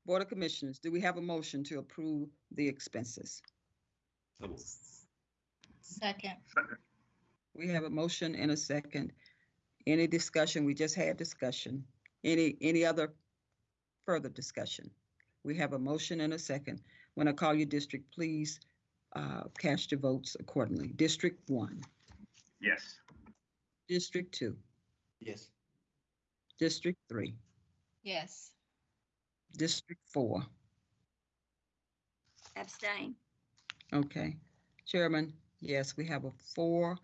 A: Board of Commissioners, do we have a motion to approve the expenses?
D: Come on.
G: Second.
A: We have a motion and a second. Any discussion? We just had discussion. Any, any other further discussion? We have a motion and a second. When I call you district, please uh, cast your votes accordingly. District one,
E: Yes.
A: District two,
D: Yes.
A: District three,
G: Yes.
A: District four.
C: abstain.
A: Okay. Chairman, yes, we have a four,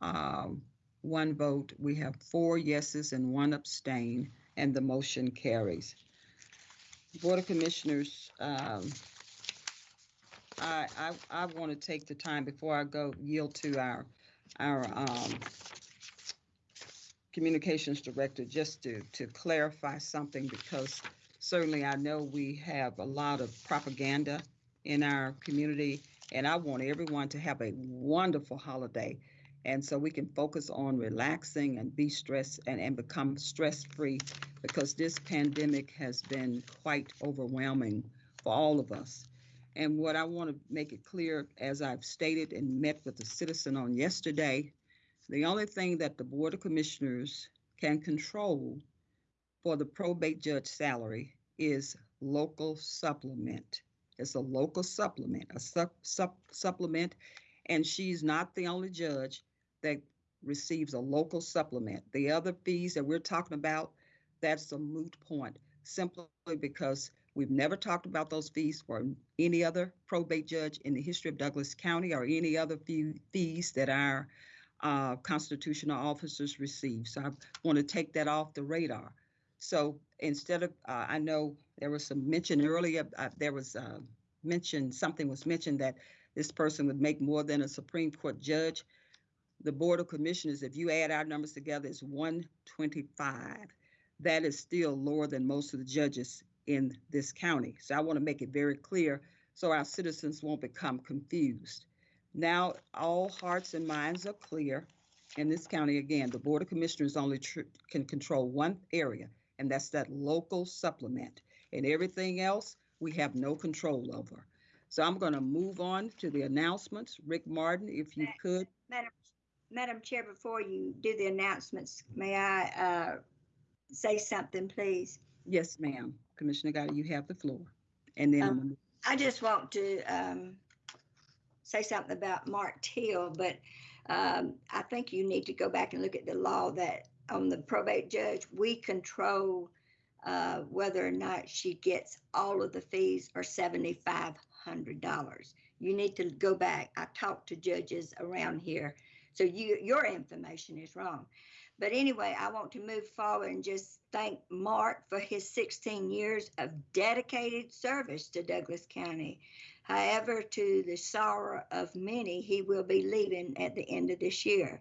A: um, one vote. We have four yeses and one abstain, and the motion carries. Board of Commissioners, um, I, I, I want to take the time before I go yield to our, our, um, communications director, just to, to clarify something, because certainly I know we have a lot of propaganda in our community. And I want everyone to have a wonderful holiday. And so we can focus on relaxing and be stressed and, and become stress free because this pandemic has been quite overwhelming for all of us. And what I want to make it clear, as I've stated and met with the citizen on yesterday, the only thing that the Board of Commissioners can control for the probate judge salary is local supplement. It's a local supplement, a sup, sup, supplement, and she's not the only judge that receives a local supplement. The other fees that we're talking about, that's a moot point, simply because we've never talked about those fees for any other probate judge in the history of Douglas County or any other fee, fees that our uh, constitutional officers receive. So I want to take that off the radar. So instead of, uh, I know there was some mention earlier, uh, there was uh, mentioned, something was mentioned that this person would make more than a Supreme Court judge. The Board of Commissioners, if you add our numbers together, is 125. That is still lower than most of the judges in this county. So I want to make it very clear so our citizens won't become confused. Now, all hearts and minds are clear. In this county, again, the Board of Commissioners only can control one area, and that's that local supplement. And everything else, we have no control over. So I'm going to move on to the announcements. Rick Martin, if you could.
C: Madam, Madam Chair, before you do the announcements, may I uh, say something, please?
A: Yes, ma'am. Commissioner Gotti, you have the floor. And then,
C: Um, I just want to um, say something about Mark Teal, but um, I think you need to go back and look at the law that on the probate judge, we control uh, whether or not she gets all of the fees or seventy-five hundred dollars. You need to go back. I talked to judges around here, so you your information is wrong. But anyway, I want to move forward and just thank Mark for his 16 years of dedicated service to Douglas County. However, to the sorrow of many, he will be leaving at the end of this year.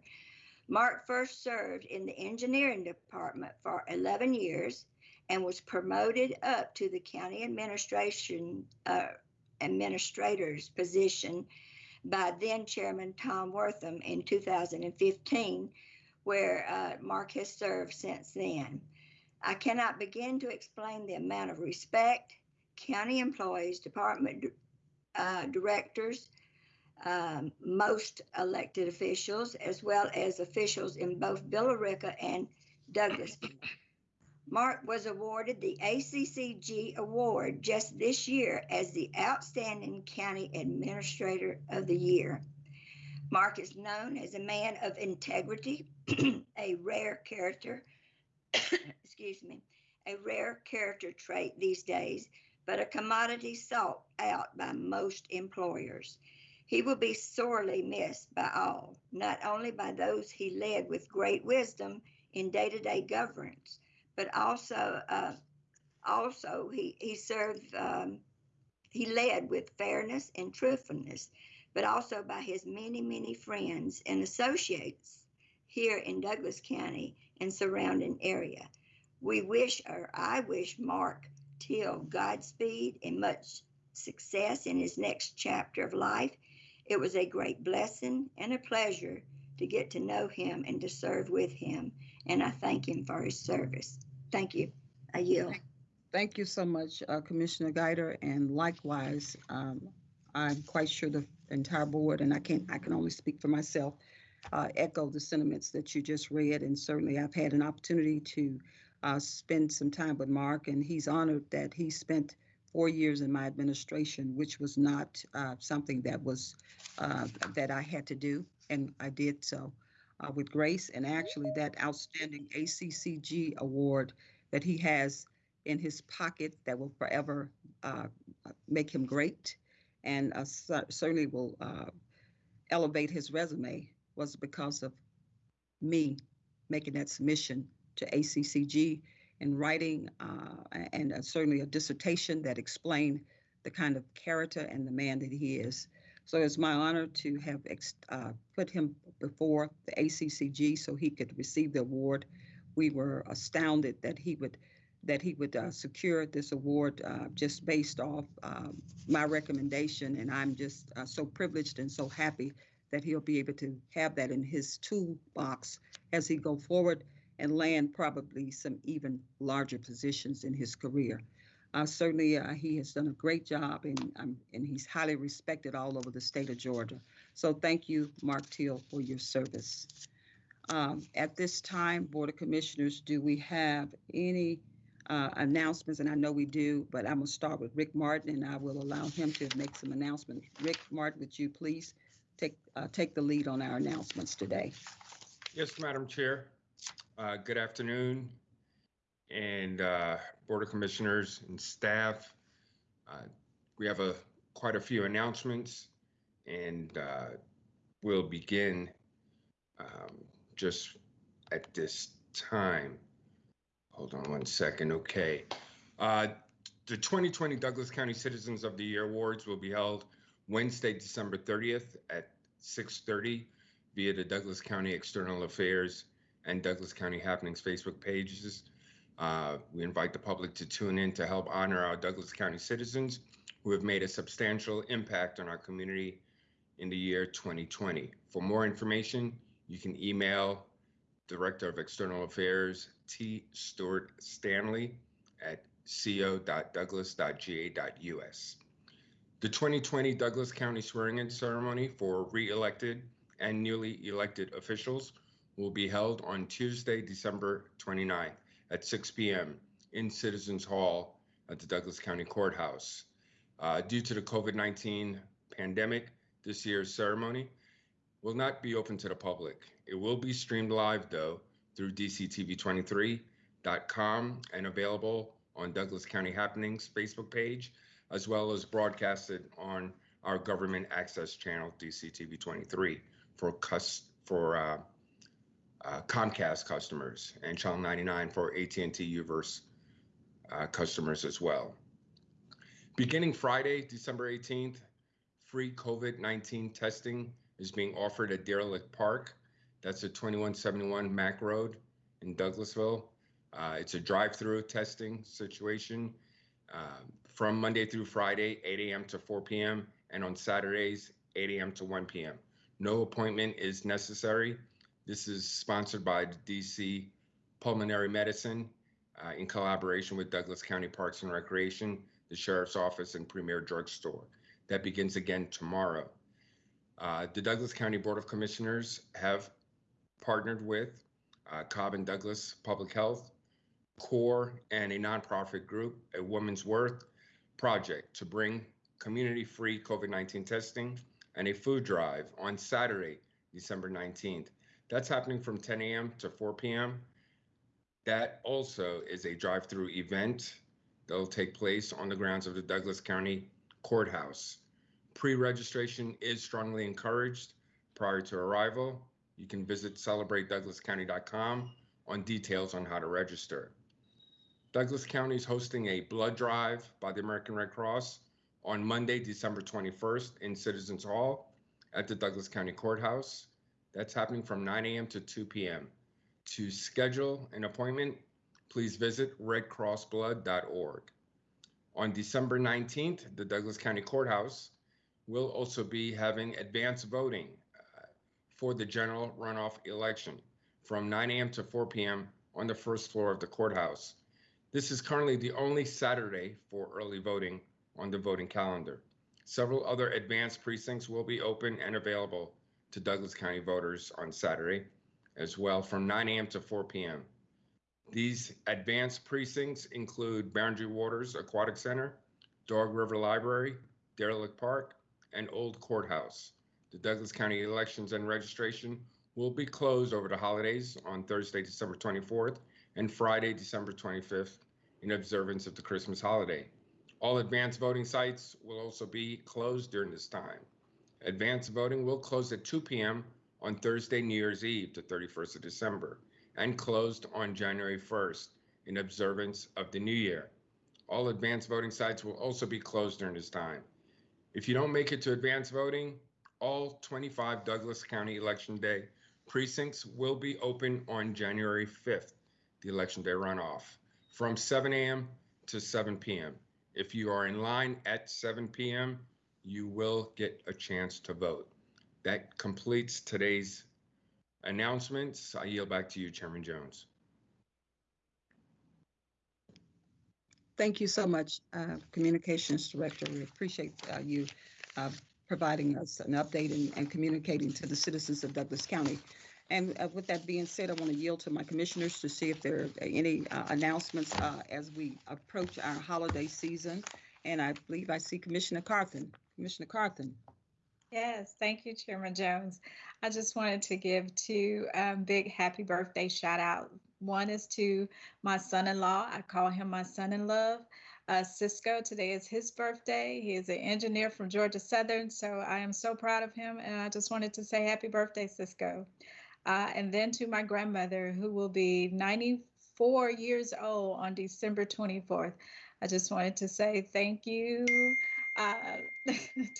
C: Mark first served in the engineering department for 11 years and was promoted up to the county administration uh, administrator's position by then Chairman Tom Worthan in 2015 where uh, Mark has served since then. I cannot begin to explain the amount of respect county employees, department uh, directors, um, most elected officials, as well as officials in both Billerica and Douglas. Mark was awarded the ACCG Award just this year as the Outstanding County Administrator of the Year. Mark is known as a man of integrity, <clears throat> a rare character, <coughs> excuse me, a rare character trait these days, but a commodity sought out by most employers. He will be sorely missed by all, not only by those he led with great wisdom in day-to-day governance, but also, uh, also he he served, um, he led with fairness and truthfulness but also by his many, many friends and associates here in Douglas County and surrounding area. We wish, or I wish Mark Teal Godspeed and much success in his next chapter of life. It was a great blessing and a pleasure to get to know him and to serve with him. And I thank him for his service. Thank you. I yield.
A: thank you so much, uh, Commissioner Guider, and likewise, um, I'm quite sure the entire board, and I can't, I can only speak for myself, uh, echo the sentiments that you just read, and certainly I've had an opportunity to uh, spend some time with Mark, and he's honored that he spent four years in my administration, which was not uh, something that was uh, that I had to do, and I did so uh, with grace. And actually, that outstanding ACCG award that he has in his pocket that will forever uh, make him great and uh, certainly will uh, elevate his resume was because of me making that submission to ACCG and writing uh, and uh, certainly a dissertation that explained the kind of character and the man that he is. So it's my honor to have uh, put him before the ACCG so he could receive the award. We were astounded that he would that he would uh, secure this award uh, just based off um, my recommendation. And I'm just uh, so privileged and so happy that he'll be able to have that in his toolbox as he go forward and land probably some even larger positions in his career. Uh, certainly, uh, he has done a great job, and um, and he's highly respected all over the state of Georgia. So, thank you, Mark Teal, for your service. Um, at this time, Board of Commissioners, do we have any uh, announcements? And I know we do, but I'm gonna start with Rick Martin, and I will allow him to make some announcements. Rick Martin, would you please take uh, take the lead on our announcements today?
K: Yes, Madam Chair. Uh, Good afternoon, and uh, Board of Commissioners and staff. Uh, We have a, quite a few announcements, and uh, we'll begin um, just at this time. Hold on one second, okay. Uh, The 2020 Douglas County Citizens of the Year Awards will be held Wednesday, December 30th at 6:30 via the Douglas County External Affairs and Douglas County Happenings Facebook pages. Uh, we invite the public to tune in to help honor our Douglas County citizens who have made a substantial impact on our community in the year 2020. For more information, you can email Director of External Affairs T. Stewart Stanley at co.douglas.ga.us. The 2020 Douglas County swearing-in ceremony for re-elected and newly elected officials will be held on Tuesday, December 29th at 6 p.m. in Citizens Hall at the Douglas County Courthouse. Uh, due to the COVID-19 pandemic, this year's ceremony will not be open to the public. It will be streamed live, though, through dctv23.com and available on Douglas County Happenings Facebook page, as well as broadcasted on our government access channel, DCTV23, for cus- for uh, uh, Comcast customers and Channel 99 for AT&T Uverse uh, customers as well. Beginning Friday, December 18th, free COVID-19 testing is being offered at Deer Lick Park. That's at 2171 Mac Road in Douglasville. Uh, it's a drive-through testing situation uh, from Monday through Friday, 8 a.m. to 4 p.m. and on Saturdays, 8 a.m. to 1 p.m. No appointment is necessary. This is sponsored by DC Pulmonary Medicine uh, in collaboration with Douglas County Parks and Recreation, the Sheriff's Office, and Premier Drugstore. That begins again tomorrow. Uh, the Douglas County Board of Commissioners have partnered with uh, Cobb and Douglas Public Health, CORE, and a nonprofit group, a Woman's Worth project to bring community-free COVID-19 testing and a food drive on Saturday, December 19th. That's happening from 10 a.m. to 4 p.m. That also is a drive-through event that'll take place on the grounds of the Douglas County Courthouse. Pre-registration is strongly encouraged prior to arrival. You can visit celebratedouglascounty.com on details on how to register. Douglas County is hosting a blood drive by the American Red Cross on Monday, December 21st in Citizens Hall at the Douglas County Courthouse. That's happening from 9 a.m. to 2 p.m. To schedule an appointment, please visit redcrossblood.org. On December 19th, the Douglas County Courthouse will also be having advanced voting uh, for the general runoff election from 9 a.m. to 4 p.m. on the first floor of the courthouse. This is currently the only Saturday for early voting on the voting calendar. Several other advanced precincts will be open and available to Douglas County voters on Saturday as well from 9 a.m. to 4 p.m. These advanced precincts include Boundary Waters Aquatic Center, Dog River Library, Deer Lick Park, and Old Courthouse. The Douglas County elections and registration will be closed over the holidays on Thursday, December 24th and Friday, December 25th in observance of the Christmas holiday. All advanced voting sites will also be closed during this time. Advanced voting will close at 2 p.m. on Thursday, New Year's Eve, the 31st of December, and closed on January 1st in observance of the new year. All advanced voting sites will also be closed during this time. If you don't make it to advanced voting, all 25 Douglas County Election Day precincts will be open on January 5th, the Election Day runoff, from 7 a.m. to 7 p.m. If you are in line at 7 p.m., you will get a chance to vote. That completes today's announcements. I yield back to you, Chairman Jones.
A: Thank you so much, uh, Communications Director. We appreciate uh, you uh, providing us an update and, and communicating to the citizens of Douglas County. And uh, with that being said, I want to yield to my commissioners to see if there are any uh, announcements uh, as we approach our holiday season. And I believe I see Commissioner Carthen. Commissioner Carthen.
G: Yes, thank you, Chairman Jones. I just wanted to give two um, big happy birthday shout out. One is to my son-in-law. I call him my son-in-law, uh, Cisco. Today is his birthday. He is an engineer from Georgia Southern, so I am so proud of him. And I just wanted to say happy birthday, Cisco. Uh, and then to my grandmother, who will be 94 years old on December 24th. I just wanted to say thank you uh, <laughs>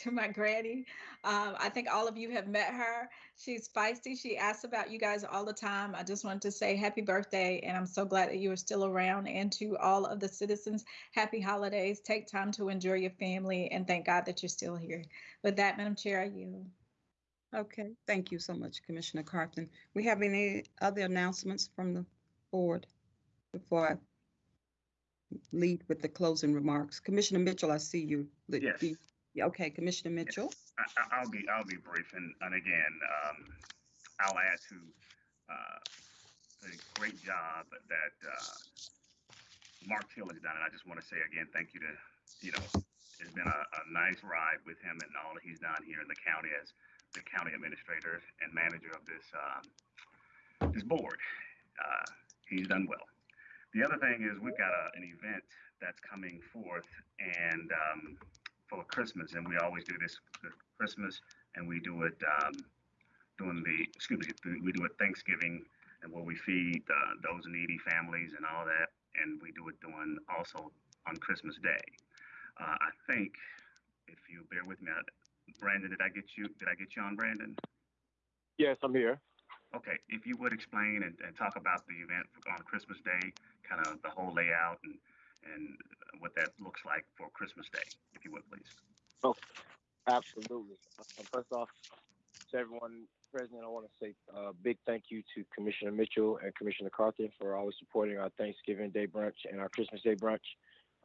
G: to my granny. Um, I think all of you have met her. She's feisty. She asks about you guys all the time. I just wanted to say happy birthday, and I'm so glad that you are still around. And to all of the citizens, happy holidays. Take time to enjoy your family, and thank God that you're still here. With that, Madam Chair, I yield.
A: Okay, thank you so much, Commissioner Carthen. We have any other announcements from the board before I lead with the closing remarks? Commissioner Mitchell, I see you.
E: Yes.
A: Yeah, Okay, Commissioner Mitchell.
E: I, I- I'll be, I'll be brief, and, and again, um, I'll add to, uh, the great job that, uh, Mark Hill has done, and I just want to say again, thank you to, you know, it's been a, a nice ride with him and all that he's done here in the county as the county administrator and manager of this, um, this board. Uh, he's done well. The other thing is we've got a, an event that's coming forth and, um, for Christmas, and we always do this Christmas, and we do it um, during the excuse me, we do it Thanksgiving, and where we feed uh, those needy families and all that, and we do it during also on Christmas Day. Uh, I think if you bear with me, Brandon, did I get you? Did I get you on, Brandon?
L: Yes, I'm here.
E: Okay, if you would explain and, and talk about the event on Christmas Day, kind of the whole layout and and what that looks like for Christmas Day, if you would, please.
L: Oh, absolutely. Uh, First off, to everyone present, I want to say a big thank you to Commissioner Mitchell and Commissioner Carthen for always supporting our Thanksgiving Day brunch and our Christmas Day brunch.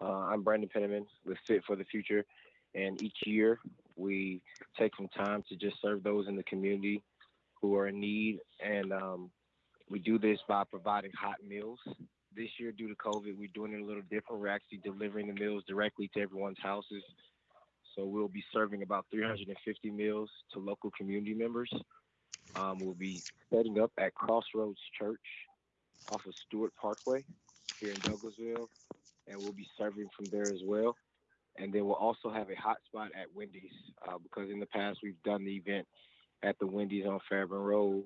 L: Uh, I'm Brandon Penniman with Fit for the Future, and each year we take some time to just serve those in the community who are in need, and um, we do this by providing hot meals. This year, due to COVID, we're doing it a little different. We're actually delivering the meals directly to everyone's houses. So we'll be serving about 350 meals to local community members. Um, we'll be setting up at Crossroads Church off of Stewart Parkway here in Douglasville, and we'll be serving from there as well. And then we'll also have a hot spot at Wendy's uh, because in the past we've done the event at the Wendy's on Fairburn Road.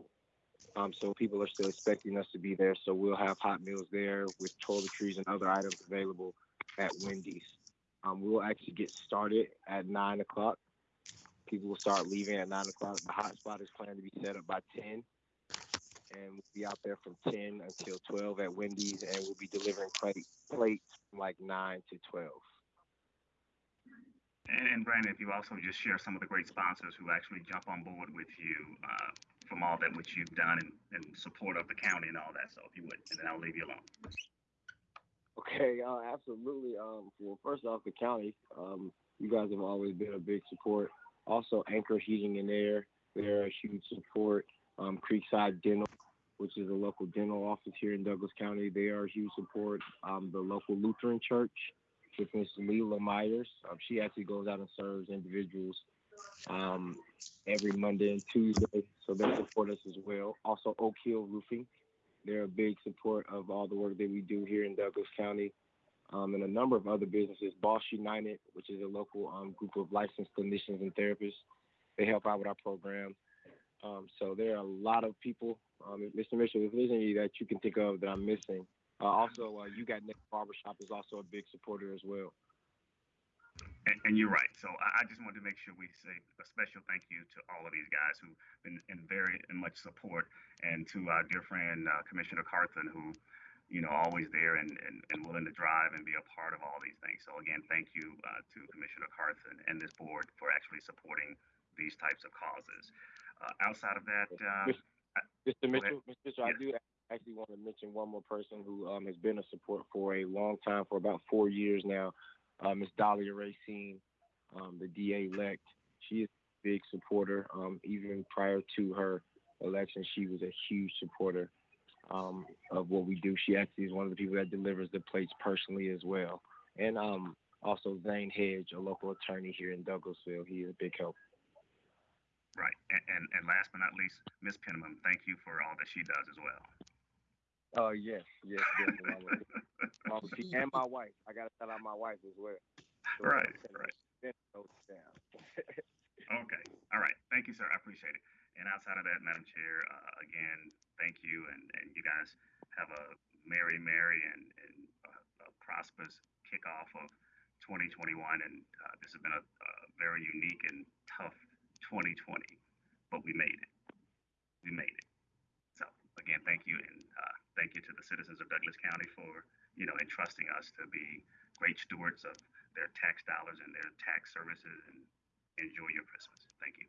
L: Um, so people are still expecting us to be there. So we'll have hot meals there with toiletries and other items available at Wendy's. Um, we'll actually get started at nine o'clock. People will start leaving at nine o'clock. The hot spot is planned to be set up by ten, and we'll be out there from ten until twelve at Wendy's, and we'll be delivering plate, plates from like nine to twelve.
E: And, and Brandon, if you also just share some of the great sponsors who actually jump on board with you uh, from all that which you've done in, in support of the county and all that. So if you would, and then I'll leave you alone.
L: Okay, uh, absolutely. Um, well, first off, the county, um, you guys have always been a big support. Also, Anchor Heating and Air, they're a huge support. Um, Creekside Dental, which is a local dental office here in Douglas County, they are a huge support. Um, the local Lutheran Church, with Miss Leela Myers, um, she actually goes out and serves individuals um, every Monday and Tuesday, so they support us as well. Also, Oak Hill Roofing, they're a big support of all the work that we do here in Douglas County. Um, and a number of other businesses, Boss United, which is a local um, group of licensed clinicians and therapists. They help out with our program. Um, so there are a lot of people. Um, Mr. Mitchell, if there's any that you can think of that I'm missing, uh, also, uh, you got Nick Barbershop is also a big supporter as well.
E: And, and you're right. So I, I just wanted to make sure we say a special thank you to all of these guys who've been in very in much support, and to our dear friend uh, Commissioner Carthen, who you know, always there and, and, and willing to drive and be a part of all these things. So again, thank you uh, to Commissioner Carthen and this board for actually supporting these types of causes. Uh, outside of that, uh,
L: Mr. Mr. Mitchell, Mr. Mitchell, I do actually want to mention one more person who um, has been a support for a long time, for about four years now, uh, Ms. Dalia Racine, um, the DA elect. She is a big supporter. Um, even prior to her election, she was a huge supporter um, of what we do. She actually is one of the people that delivers the plates personally as well. And um, also Zane Hedge, a local attorney here in Douglasville. He is a big help.
E: right. And, and, and last but not least, Ms. Penniman, thank you for all that she does as well.
L: Oh yes, yes, definitely. And my wife. I gotta tell out my wife as well. So,
E: Right, right. <laughs> Okay. All right. Thank you, sir. I appreciate it. And outside of that, Madam Chair, uh, again, thank you, and, and you guys have a merry, merry, and, and uh, a prosperous kickoff of 2021. And uh, this has been a, a very unique and tough 2020, but we made it. We made it. So again, thank you, and uh, thank you to the citizens of Douglas County for you know entrusting us to be great stewards of their tax dollars and their tax services. And enjoy your Christmas. Thank you.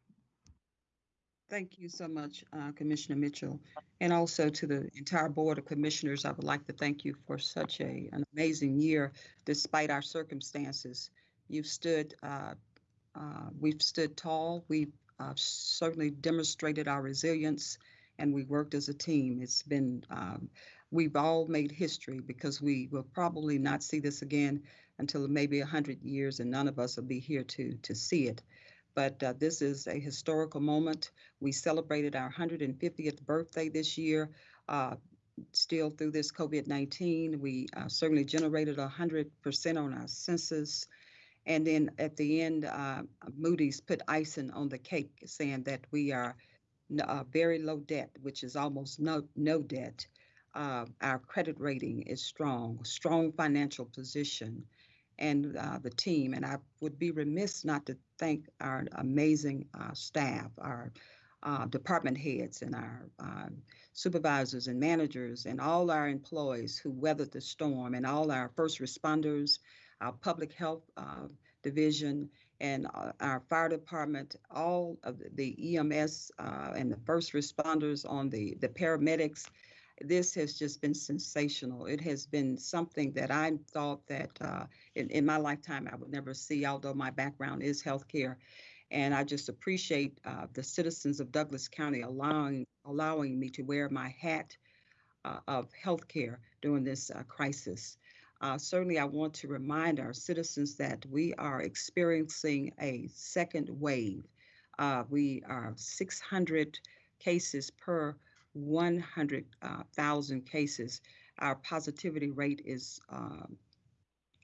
A: Thank you so much, uh, Commissioner Mitchell. And also to the entire Board of Commissioners, I would like to thank you for such a, an amazing year despite our circumstances. You've stood, uh, uh, we've stood tall. We've uh, certainly demonstrated our resilience and we worked as a team. It's been, um, we've all made history because we will probably not see this again until maybe 100 years and none of us will be here to, to see it. But uh, this is a historical moment. We celebrated our 150th birthday this year. Uh, still through this COVID 19, we uh, certainly generated 100% on our census. And then at the end, uh, Moody's put icing on the cake, saying that we are uh, very low debt, which is almost no, no debt. Uh, our credit rating is strong, strong financial position and uh, the team. And I would be remiss not to thank our amazing uh, staff, our uh, department heads, and our uh, supervisors and managers, and all our employees who weathered the storm, and all our first responders, our public health uh, division, and uh, our fire department, all of the EMS uh, and the first responders on the, the paramedics this has just been sensational. It has been something that I thought that uh, in, in my lifetime I would never see, although my background is healthcare. And I just appreciate uh, the citizens of Douglas County allowing allowing me to wear my hat uh, of healthcare during this uh, crisis. Uh, certainly, I want to remind our citizens that we are experiencing a second wave. Uh, we are 600 cases per 100,000 cases, our positivity rate is um,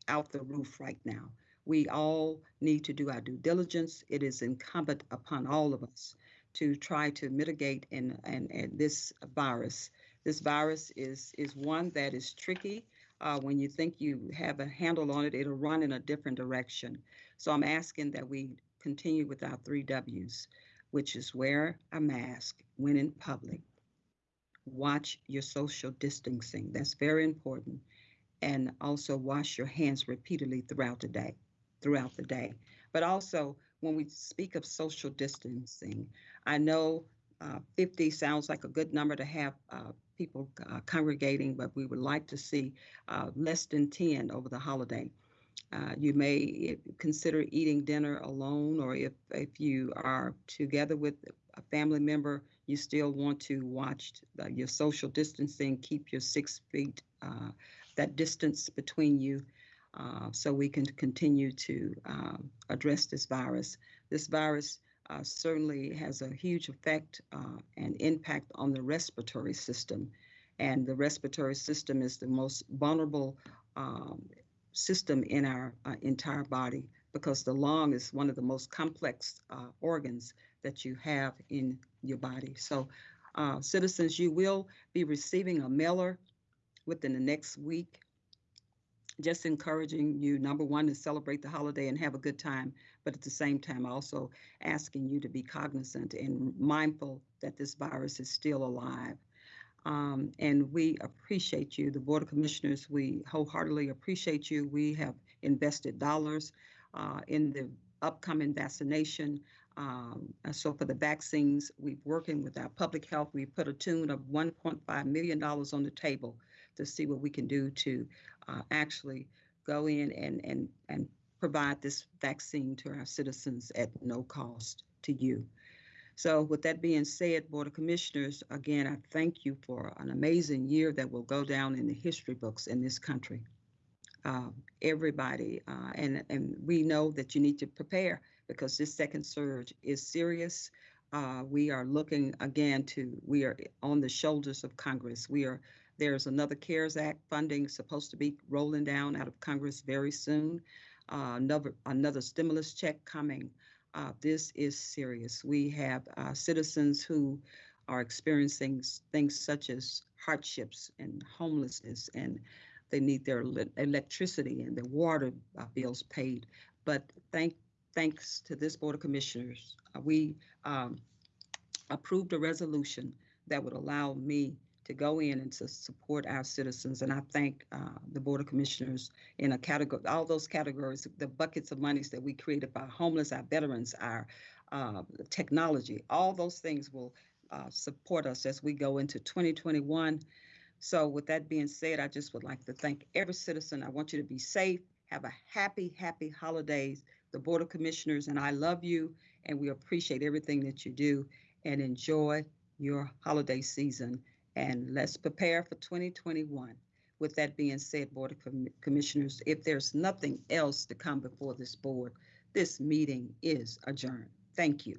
A: out the roof right now. We all need to do our due diligence. It is incumbent upon all of us to try to mitigate and, and, and this virus. This virus is, is one that is tricky. Uh, when you think you have a handle on it, it'll run in a different direction. So I'm asking that we continue with our three W's, which is wear a mask when in public, watch your social distancing. That's very important. And also wash your hands repeatedly throughout the day, throughout the day. But also, when we speak of social distancing, I know uh, 50 sounds like a good number to have uh, people uh, congregating, but we would like to see uh, less than 10 over the holiday. Uh, you may consider eating dinner alone, or if, if you are together with a family member, you still want to watch your social distancing, keep your six feet, uh, that distance between you, so we can continue to um, address this virus. This virus uh, certainly has a huge effect uh, and impact on the respiratory system. And the respiratory system is the most vulnerable um, system in our uh, entire body because the lung is one of the most complex uh, organs that you have in your body. So, uh, citizens, you will be receiving a mailer within the next week. Just encouraging you, number one, to celebrate the holiday and have a good time, but at the same time, also asking you to be cognizant and mindful that this virus is still alive. Um, and we appreciate you, the Board of Commissioners. We wholeheartedly appreciate you. We have invested dollars uh, in the upcoming vaccination. Um, so for the vaccines, we're working with our public health. We put a tune of $1.5 million on the table to see what we can do to uh, actually go in and, and, and provide this vaccine to our citizens at no cost to you. So with that being said, Board of Commissioners, again, I thank you for an amazing year that will go down in the history books in this country. Uh, everybody, uh, and, and we know that you need to prepare because this second surge is serious. Uh, we are looking again to, we are on the shoulders of Congress. We are, there's another CARES Act funding supposed to be rolling down out of Congress very soon. Uh, another, another stimulus check coming. Uh, this is serious. We have uh, citizens who are experiencing things such as hardships and homelessness, and they need their le- electricity and their water uh, bills paid. But thank, thanks to this Board of Commissioners, uh, we um, approved a resolution that would allow me to go in and to support our citizens. And I thank uh, the Board of Commissioners in a category, all those categories, the buckets of monies that we created for homeless, our veterans, our uh, technology, all those things will uh, support us as we go into 2021. So with that being said, I just would like to thank every citizen. I want you to be safe. Have a happy, happy holidays. The Board of Commissioners and I love you and we appreciate everything that you do and enjoy your holiday season. And let's prepare for 2021. With that being said, Board of Com- Commissioners, if there's nothing else to come before this board, this meeting is adjourned. Thank you.